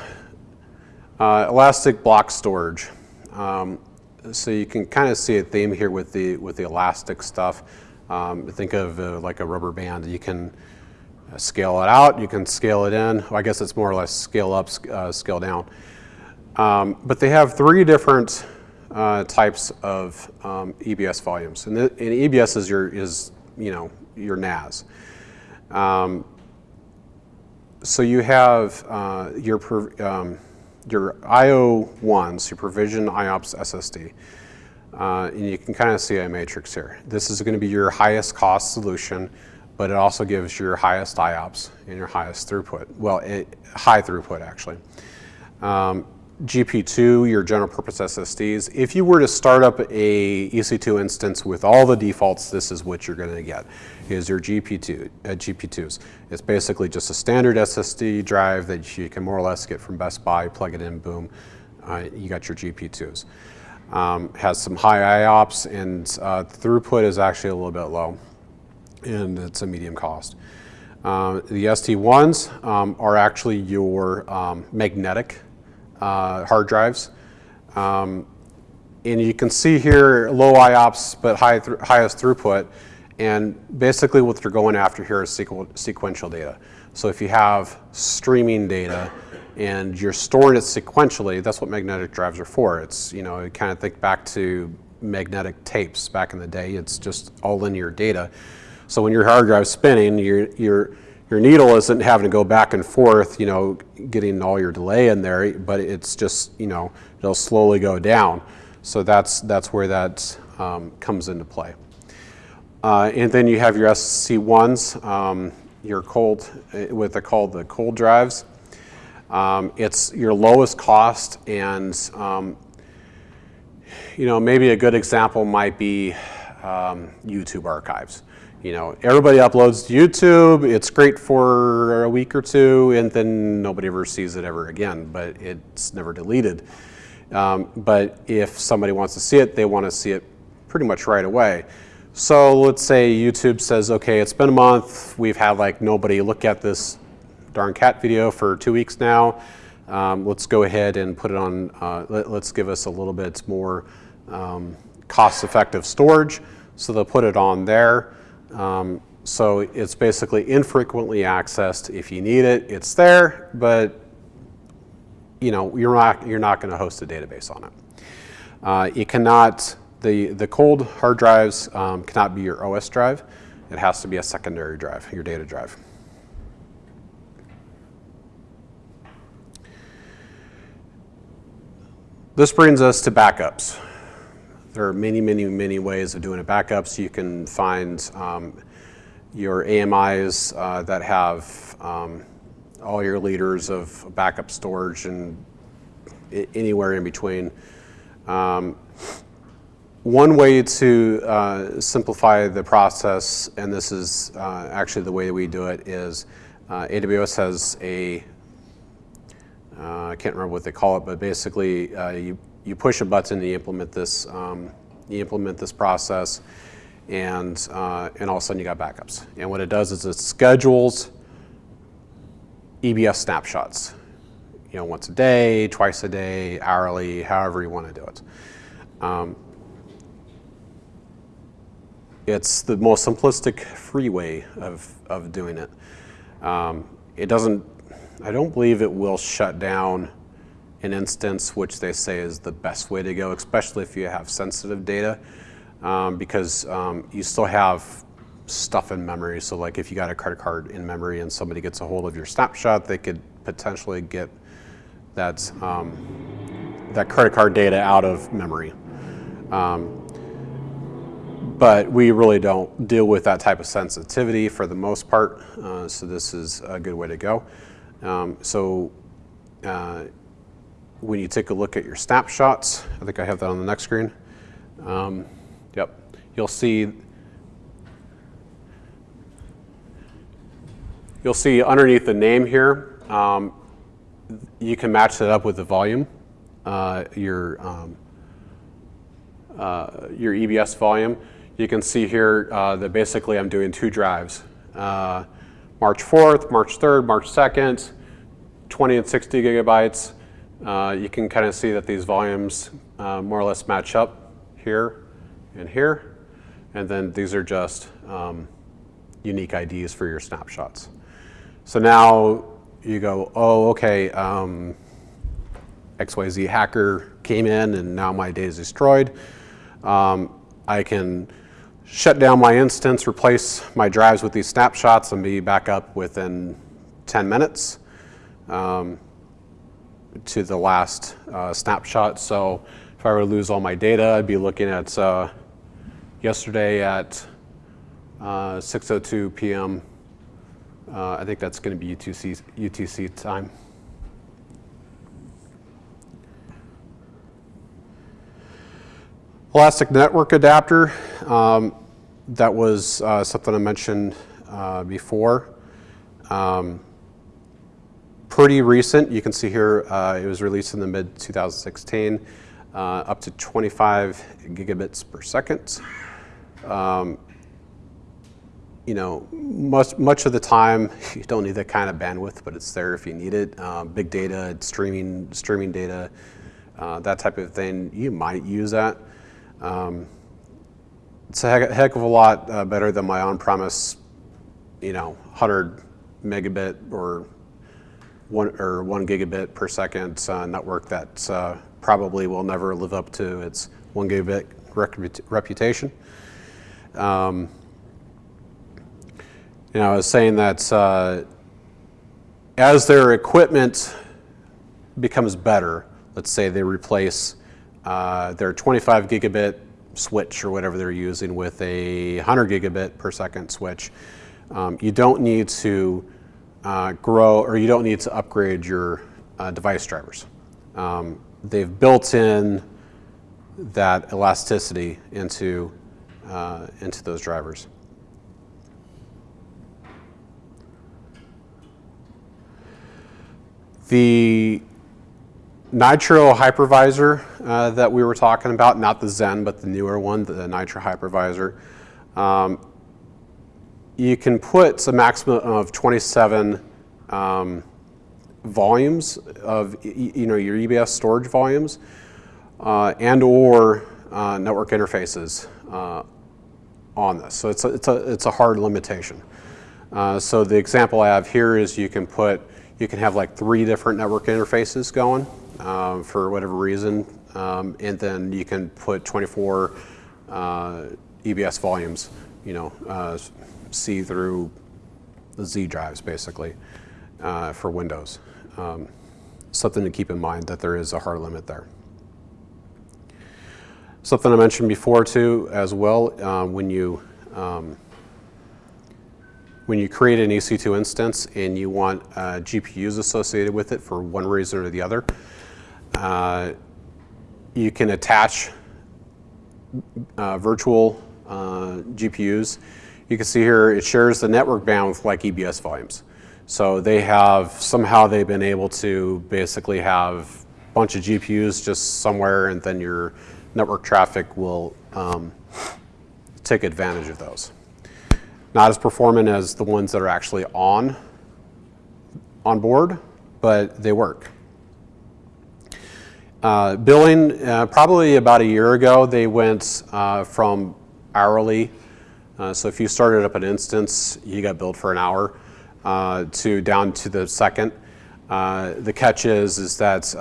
[SPEAKER 1] uh, Elastic Block Storage. Um, so you can kind of see a theme here with the with the elastic stuff. Um, think of uh, like a rubber band. You can uh, scale it out, you can scale it in. Well, I guess it's more or less scale up, uh, scale down. Um, but they have three different uh, types of um, EBS volumes, and, the, and, EBS is your is you know your NAS. Um, so you have uh, your um, your IO ones, your provision IOPS SSD, uh, and you can kind of see a matrix here. This is going to be your highest cost solution, but it also gives your highest IOPS and your highest throughput. Well, it, high throughput actually. Um, GP2, your general purpose SSDs. If you were to start up a EC2 instance with all the defaults, this is what you're going to get, is your GP2, uh, GP2s. It's basically just a standard SSD drive that you can more or less get from Best Buy, plug it in, boom, uh, you got your GP2s. Um, has some high IOPS and uh, throughput is actually a little bit low and it's a medium cost. Um, the ST1s um, are actually your um, magnetic uh, hard drives. Um, and you can see here low IOPS but high th highest throughput. And basically what they're going after here is sequ sequential data. So if you have streaming data and you're storing it sequentially, that's what magnetic drives are for. It's, you know, you kind of think back to magnetic tapes back in the day. It's just all linear data. So when your hard drive's spinning, your, your, your needle isn't having to go back and forth, you know, getting all your delay in there, but it's just, you know, it'll slowly go down. So that's, that's where that um, comes into play. Uh, and then you have your SC1s, um, your cold, uh, what they call the cold drives. Um, it's your lowest cost and um, you know, maybe a good example might be um, YouTube archives. You know, everybody uploads to YouTube, it's great for a week or two, and then nobody ever sees it ever again, but it's never deleted. Um, but if somebody wants to see it, they want to see it pretty much right away. So let's say YouTube says, okay, it's been a month, we've had like nobody look at this darn cat video for two weeks now. Um, let's go ahead and put it on, uh, let, us give us a little bit more um, cost-effective storage. So they'll put it on there. Um, so it's basically infrequently accessed. If you need it, it's there, but you know, you're not, you're not going to host a database on it. Uh, it cannot, the, the cold hard drives um, cannot be your OS drive. It has to be a secondary drive, your data drive. This brings us to backups. There are many, many, many ways of doing a backup. So You can find um, your AMIs uh, that have um, all your liters of backup storage and anywhere in between. Um, one way to uh, simplify the process, and this is uh, actually the way we do it, is uh, AWS has a uh, I can't remember what they call it, but basically uh, you, you push a button to implement this, um, you implement this process and, uh, and all of a sudden you got backups. And what it does is it schedules EBS snapshots, you know, once a day, twice a day, hourly, however you want to do it. Um, it's the most simplistic free way of, of doing it. Um, it doesn't I don't believe it will shut down an instance, which they say is the best way to go, especially if you have sensitive data, um, because um, you still have stuff in memory. So like if you got a credit card in memory and somebody gets a hold of your snapshot, they could potentially get that, um, that credit card data out of memory. Um, but we really don't deal with that type of sensitivity for the most part, uh, so this is a good way to go. Um, so uh, when you take a look at your snapshots, I think I have that on the next screen. Um, yep, you'll see you'll see underneath the name here, um, you can match that up with the volume, uh, your um, uh, your EBS volume. You can see here uh, that basically I'm doing two drives. Uh, March 4th, March 3rd, March 2nd, 20 and 60 gigabytes. Uh, you can kind of see that these volumes uh, more or less match up here and here. And then these are just um, unique IDs for your snapshots. So now you go, oh, okay, um, XYZ hacker came in and now my data is destroyed. Um, I can shut down my instance, replace my drives with these snapshots and be back up within 10 minutes um, to the last uh, snapshot. So if I were to lose all my data, I'd be looking at uh, yesterday at uh, 6.02 p.m. Uh, I think that's going to be UTC, UTC time. Elastic Network Adapter. Um, that was uh, something I mentioned uh, before. Um, pretty recent. You can see here uh, it was released in the mid 2016, uh, up to 25 gigabits per second. Um, you know, much, much of the time you don't need that kind of bandwidth, but it's there if you need it. Um, big data, streaming, streaming data, uh, that type of thing, you might use that. Um, it's a heck, of a lot uh, better than my on-premise, you know, 100 megabit or one, or one gigabit per second uh, network that uh, probably will never live up to its one gigabit reputation. Um, you know, I was saying that uh, as their equipment becomes better, let's say they replace uh, their 25 gigabit switch or whatever they're using with a 100 gigabit per second switch, um, you don't need to uh, grow or you don't need to upgrade your uh, device drivers. Um, they've built in that elasticity into, uh, into those drivers. The Nitro hypervisor uh, that we were talking about, not the Xen, but the newer one, the Nitro hypervisor, um, you can put a maximum of 27 um, volumes of you know your EBS storage volumes uh, and or uh, network interfaces uh, on this. So it's a, it's a, it's a hard limitation. Uh, so the example I have here is you can put, you can have like three different network interfaces going um, for whatever reason, um, and then you can put 24 uh, EBS volumes, you know, uh, C through the Z drives basically uh, for Windows. Um, something to keep in mind that there is a hard limit there. Something I mentioned before too, as well, uh, when you um, when you create an EC2 instance and you want uh, GPUs associated with it for one reason or the other, uh, you can attach uh, virtual uh, GPUs. You can see here it shares the network bandwidth like EBS volumes. So they have somehow they've been able to basically have a bunch of GPUs just somewhere, and then your network traffic will um, take advantage of those. Not as performant as the ones that are actually on on board, but they work. Uh, billing, uh, probably about a year ago, they went uh, from hourly. Uh, so if you started up an instance, you got billed for an hour, uh, to down to the second. Uh, the catch is, is that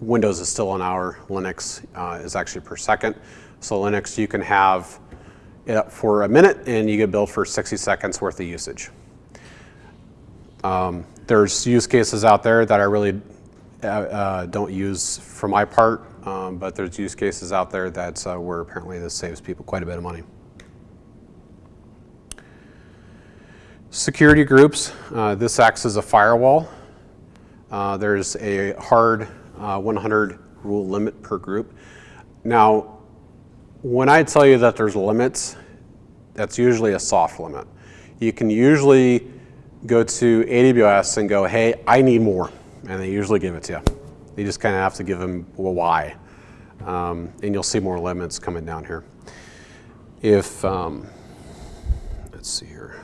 [SPEAKER 1] Windows is still an hour, Linux is actually per second. So Linux, you can have it up for a minute and you get billed for 60 seconds worth of usage. Um, there's use cases out there that are really uh, uh, don't use for my part, um, but there's use cases out there that uh, where apparently this saves people quite a bit of money. Security groups, uh, this acts as a firewall. Uh, there's a hard uh, 100 rule limit per group. Now, when I tell you that there's limits, that's usually a soft limit. You can usually go to AWS and go, hey, I need more, and they usually give it to you. You just kind of have to give them a why, um, and you'll see more limits coming down here. If, um, let's see here,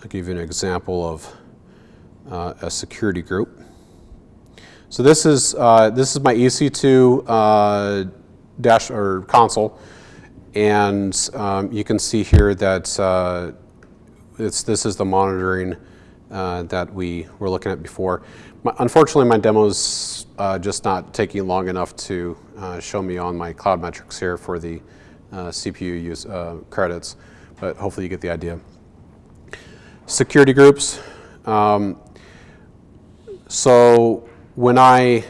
[SPEAKER 1] I'll give you an example of uh, a security group. So this is uh, this is my EC2 uh, dash or console, and um, you can see here that uh, it's this is the monitoring uh, that we were looking at before. My, unfortunately, my demo's uh, just not taking long enough to uh, show me on my cloud metrics here for the CPU use credits, but hopefully you get the idea. Security groups. Um, so when I,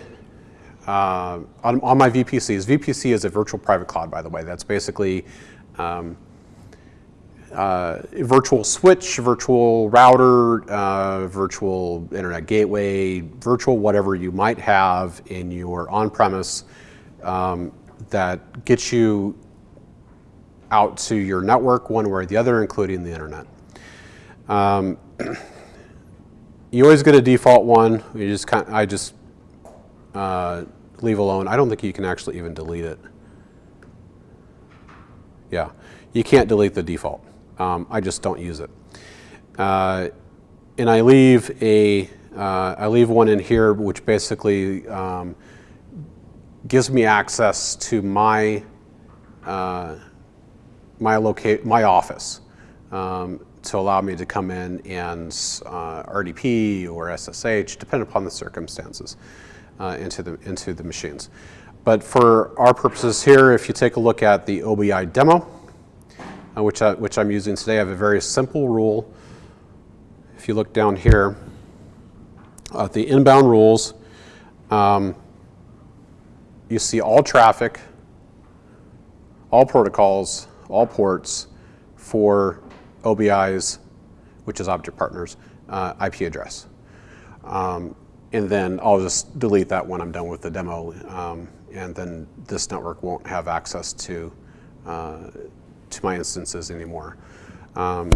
[SPEAKER 1] uh, on, on, my VPCs, VPC is a virtual private cloud, by the way. That's basically um, uh, virtual switch, virtual router, uh, virtual internet gateway, virtual whatever you might have in your on-premise um, that gets you out to your network one way or the other, including the internet. Um, you always get a default one. You just kind of, I just uh, leave alone. I don't think you can actually even delete it. Yeah, you can't delete the default. Um, I just don't use it. Uh, and I leave a, uh, I leave one in here which basically um, gives me access to my, uh, my locate, my office. Um, to allow me to come in and uh, RDP or SSH, depending upon the circumstances, uh, into, the, into the machines. But for our purposes here, if you take a look at the OBI demo, uh, which, I, which I'm using today, I have a very simple rule. If you look down here, at the inbound rules, um, you see all traffic, all protocols, all ports for OPI's, which is Object Partners, uh, IP address. Um, and then I'll just delete that when I'm done with the demo, um, and then this network won't have access to, uh, to my instances anymore. Um,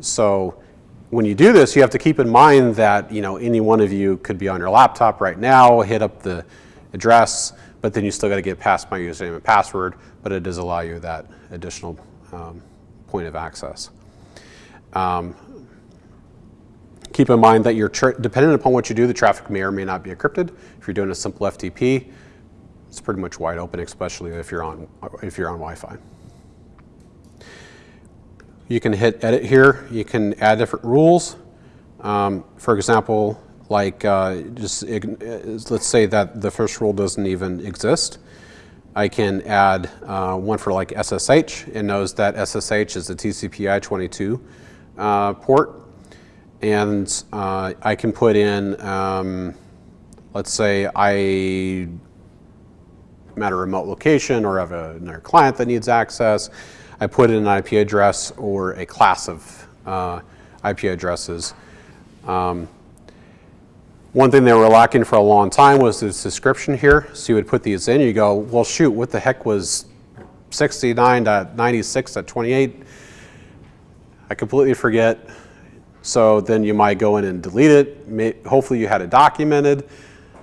[SPEAKER 1] so when you do this, you have to keep in mind that you know any one of you could be on your laptop right now, hit up the address, but then you still got to get past my username and password, but it does allow you that additional um, point of access. Um, keep in mind that you're dependent upon what you do, the traffic may or may not be encrypted. If you're doing a simple FTP, it's pretty much wide open, especially if you're on if you're on Wi-Fi. You can hit edit here. You can add different rules. Um, for example, like uh, just let's say that the first rule doesn't even exist. I can add uh, one for like SSH. It knows that SSH is the TCP I-22 uh, port. And uh, I can put in, um, let's say I am at a remote location or have a, another client that needs access. I put in an IP address or a class of uh, IP addresses. Um, one thing they were lacking for a long time was this description here. So you would put these in, you go, well shoot, what the heck was 69.96.28? I completely forget. So then you might go in and delete it. hopefully you had it documented,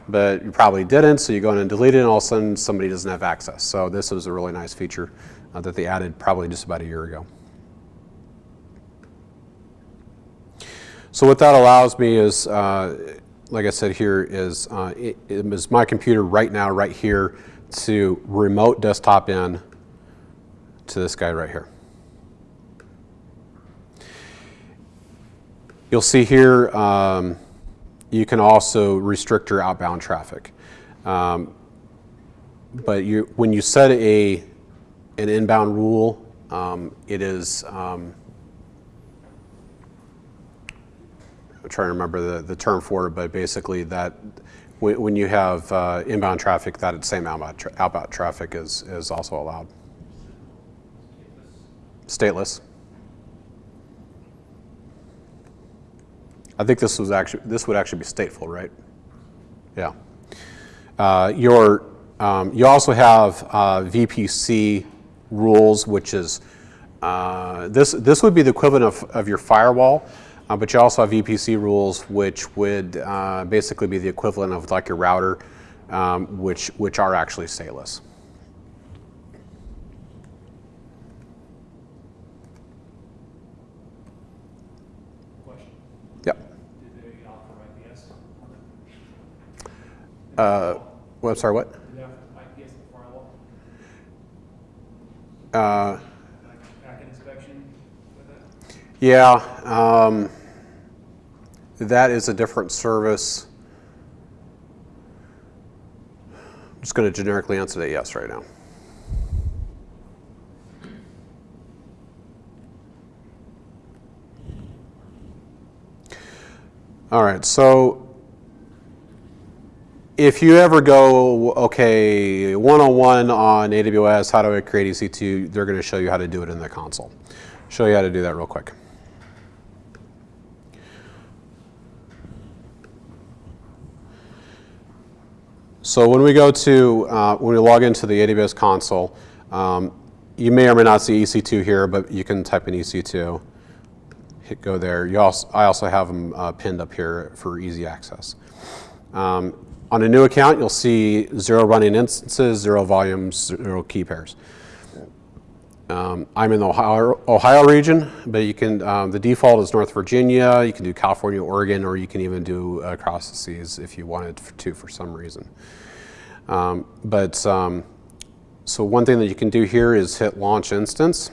[SPEAKER 1] but you probably didn't. So you go in and delete it and all of a sudden somebody doesn't have access. So this was a really nice feature uh, that they added probably just about a year ago. So what that allows me is, uh, like I said here, is, uh, it, it is my computer right now, right here, to remote desktop in to this guy right here. You'll see here, um, you can also restrict your outbound traffic. Um, but you, when you set a an inbound rule. Um, it is, um, I'm trying to remember the, the term for it, but basically that when, when you have uh, inbound traffic, that same outbound, tra outbound traffic is, is also allowed. Stateless. I think this was actually this would actually be stateful, right? Yeah. Uh, your um, you also have uh, VPC rules, which is, uh, this, this would be the equivalent of, of your firewall, uh, but you also have VPC rules, which would uh, basically be the equivalent of like your router, um, which, which are actually stateless. Yep.
[SPEAKER 3] Did they offer IPS?
[SPEAKER 1] Uh, well, I'm sorry, what?
[SPEAKER 3] Did they offer IPS in the firewall?
[SPEAKER 1] Uh,
[SPEAKER 3] inspection
[SPEAKER 1] yeah, um, that is a different service. I'm just going to generically answer that yes right now. All right, so if you ever go, okay, one-on-one on AWS, how do I create EC2? They're going to show you how to do it in the console. Show you how to do that real quick. So when we go to, uh, when we log into the AWS console, um, you may or may not see EC2 here, but you can type in EC2, hit go there. You also, I also have them uh, pinned up here for easy access. Um, on a new account, you'll see zero running instances, zero volumes, zero key pairs. Um, I'm in the Ohio, Ohio, region, but you can, um, the default is North Virginia, you can do California, Oregon, or you can even do uh, across the seas if you wanted to for some reason. Um, but, um, so one thing that you can do here is hit launch instance.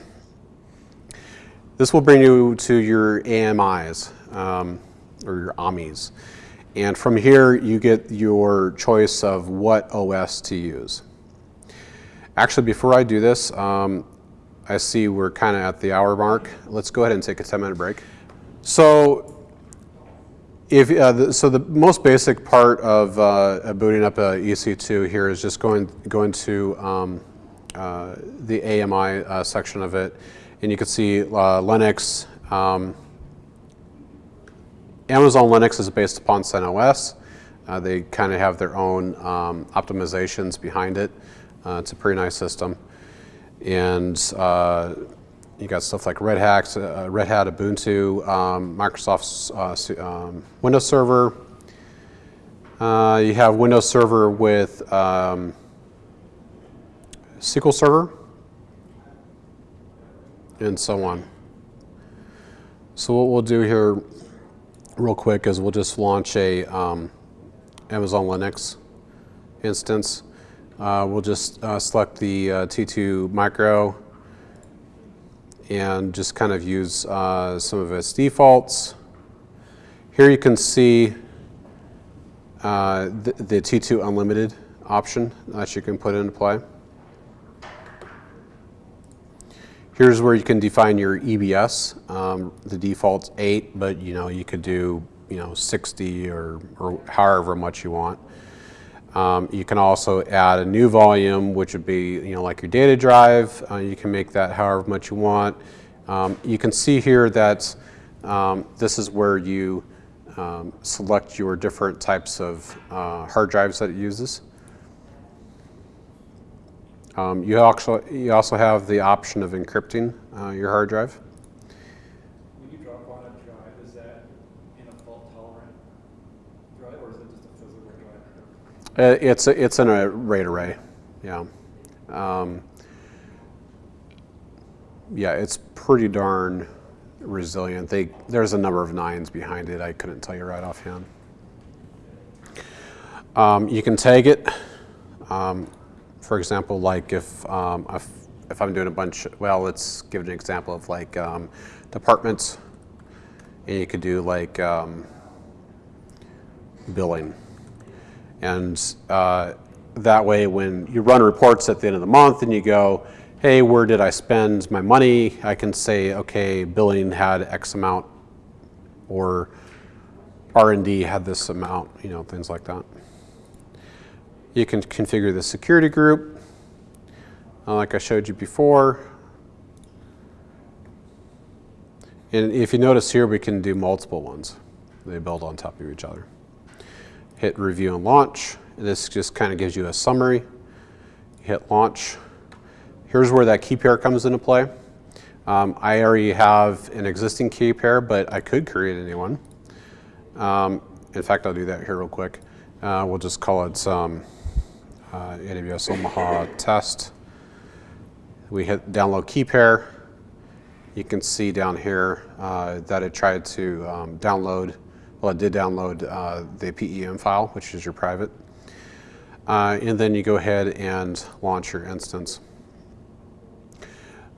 [SPEAKER 1] This will bring you to your AMIs um, or your AMIs. And from here, you get your choice of what OS to use. Actually, before I do this, um, I see we're kind of at the hour mark. Let's go ahead and take a 10 minute break. So, if, uh, the, so the most basic part of uh, booting up a EC2 here is just going, going to um, uh, the AMI uh, section of it. And you can see uh, Linux. Um, Amazon Linux is based upon CentOS. Uh, they kind of have their own um, optimizations behind it. Uh, it's a pretty nice system. And uh, you got stuff like Red Hat, uh, Red Hat Ubuntu, um, Microsoft's uh, um, Windows Server. Uh, you have Windows Server with um, SQL Server, and so on. So what we'll do here real quick is we'll just launch a um, Amazon Linux instance. Uh, we'll just uh, select the uh, T2 Micro and just kind of use uh, some of its defaults. Here you can see uh, the, the T2 Unlimited option that you can put into play. Here's where you can define your EBS. Um, the default's eight, but you know you could do you know 60 or, or however much you want. Um, you can also add a new volume, which would be you know like your data drive. Uh, you can make that however much you want. Um, you can see here that um, this is where you um, select your different types of uh, hard drives that it uses. Um, you, also, you also have the option of encrypting uh, your hard drive.
[SPEAKER 3] When you drop on a drive, is that in a fault tolerant drive or is it just a physical drive?
[SPEAKER 1] Uh, It's, a- it's in a RAID array, yeah. Um, Yeah, it's pretty darn resilient. They, there's a number of nines behind it. I couldn't tell you right offhand. Um, You can tag it. Um, For example, like if, um, if, if I'm doing a bunch, well, let's give an example of like um, departments. And you could do like um, billing. And uh, that way, when you run reports at the end of the month and you go, hey, where did I spend my money? I can say, okay, billing had X amount, or R&D had this amount, you know, things like that. You can configure the security group, uh, like I showed you before. And if you notice here, we can do multiple ones. They build on top of each other hit review and launch. This just kind of gives you a summary. Hit launch. Here's where that key pair comes into play. Um, I already have an existing key pair, but I could create a new one. Um, in fact, I'll do that here real quick. Uh, we'll just call it um, uh, AWS Omaha test. We hit download key pair. You can see down here uh, that it tried to um, download well, it did download uh, the PEM file, which is your private. Uh, and then you go ahead and launch your instance.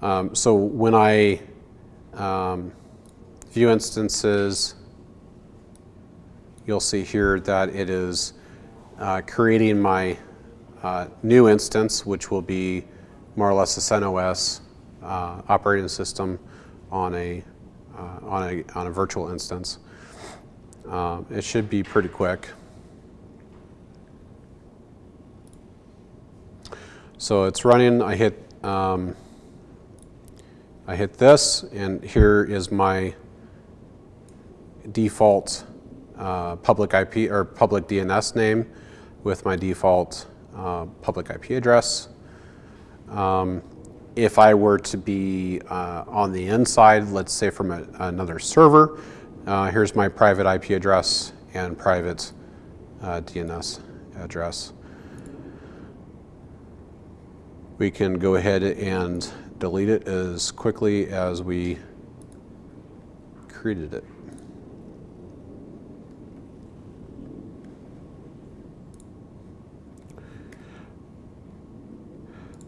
[SPEAKER 1] Um, so when I um, view instances, you'll see here that it is uh, creating my uh, new instance, which will be more or less a CentOS uh, operating system on a, uh, on a, on a virtual instance. Uh, it should be pretty quick. So it's running. I hit um, I hit this, and here is my default uh, public IP or public DNS name with my default uh, public IP address. Um, if I were to be uh, on the inside, let's say from a, another server, uh, here's my private IP address and private uh, DNS address. We can go ahead and delete it as quickly as we created it.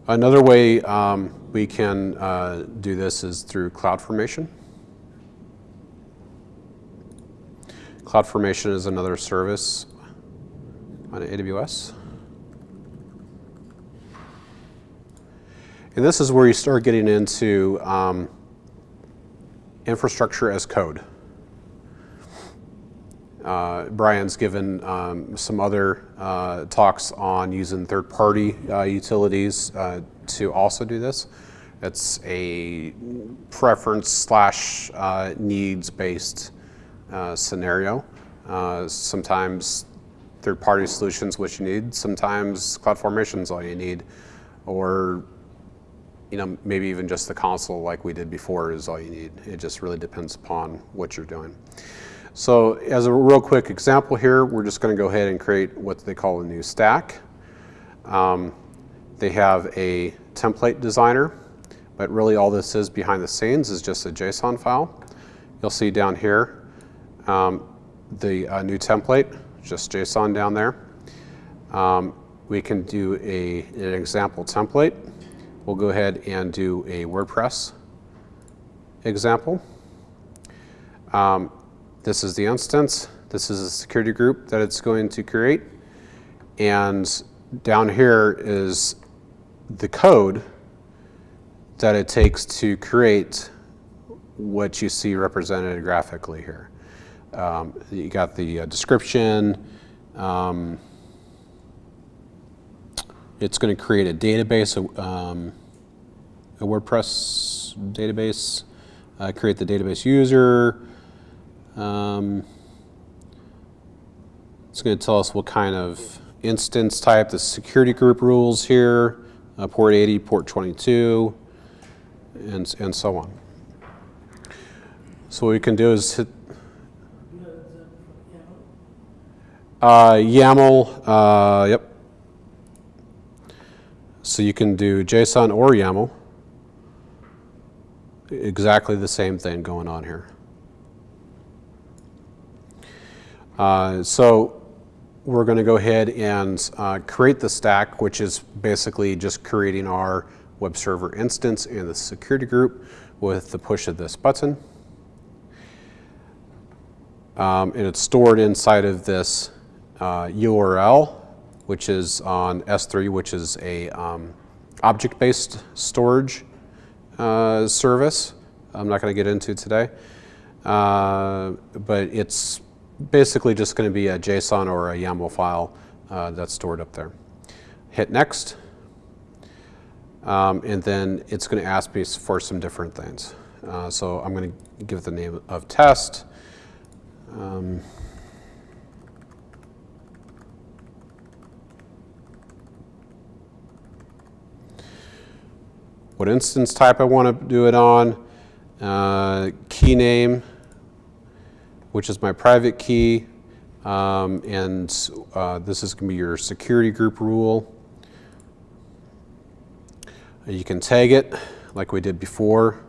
[SPEAKER 1] Another way, um, we can uh, do this is through CloudFormation. CloudFormation is another service on AWS. And this is where you start getting into um, infrastructure as code. Uh, Brian's given um, some other uh, talks on using third-party uh, utilities uh, to also do this. It's a preference slash uh, needs-based uh, scenario. Sometimes third-party solutions what you need. Sometimes CloudFormation is all you need, or you know maybe even just the console like we did before is all you need. It just really depends upon what you're doing. So as a real quick example here, we're just going to go ahead and create what they call a new stack. Um, they have a template designer, but really all this is behind the scenes is just a JSON file. You'll see down here um, the uh, new template, just JSON down there. Um, we can do a, an example template. We'll go ahead and do a WordPress example. Um, this is the instance. This is a security group that it's going to create. And down here is the code that it takes to create what you see represented graphically here. Um, you got the uh, description. Um, it's going to create a database, um, a WordPress database, uh, create the database user. Um, it's going to tell us what kind of instance type, the security group rules here, uh, port 80, port 22, and, and so on. So what we can do is hit uh, YAML, uh, yep. So you can do JSON or YAML. Exactly the same thing going on here. Uh, so we're going to go ahead and uh, create the stack, which is basically just creating our web server instance and the security group with the push of this button. Um, and it's stored inside of this uh, URL, which is on S3, which is a um, object-based storage uh, service. I'm not going to get into today, uh, but it's basically just going to be a JSON or a YAML file uh, that's stored up there. Hit next, um, and then it's going to ask me for some different things. Uh, so I'm going to give it the name of test. Um, what instance type I want to do it on, uh, key name, which is my private key, um, and uh, this is going to be your security group rule. You can tag it like we did before.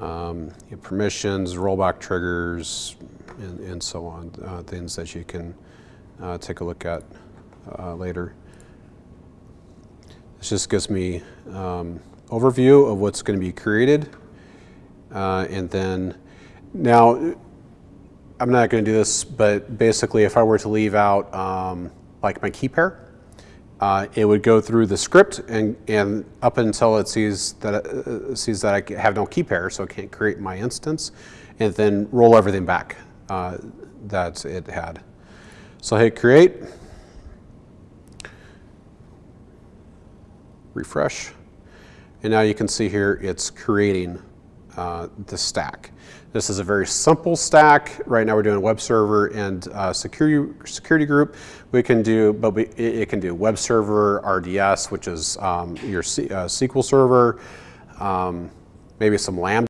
[SPEAKER 1] Um, permissions, rollback triggers, and, and so on, uh, things that you can uh, take a look at uh, later. This just gives me um, overview of what's going to be created. Uh, and then now, I'm not going to do this, but basically if I were to leave out um, like my key pair, uh, it would go through the script and, and up until it sees that, uh, sees that I have no key pair, so it can't create my instance, and then roll everything back uh, that it had. So I hit create. refresh. And now you can see here it's creating uh, the stack. This is a very simple stack. Right now we're doing web server and uh, security, security group. We can do, but we, it, can do web server, RDS, which is um, your C, uh, SQL server, um, maybe some Lambda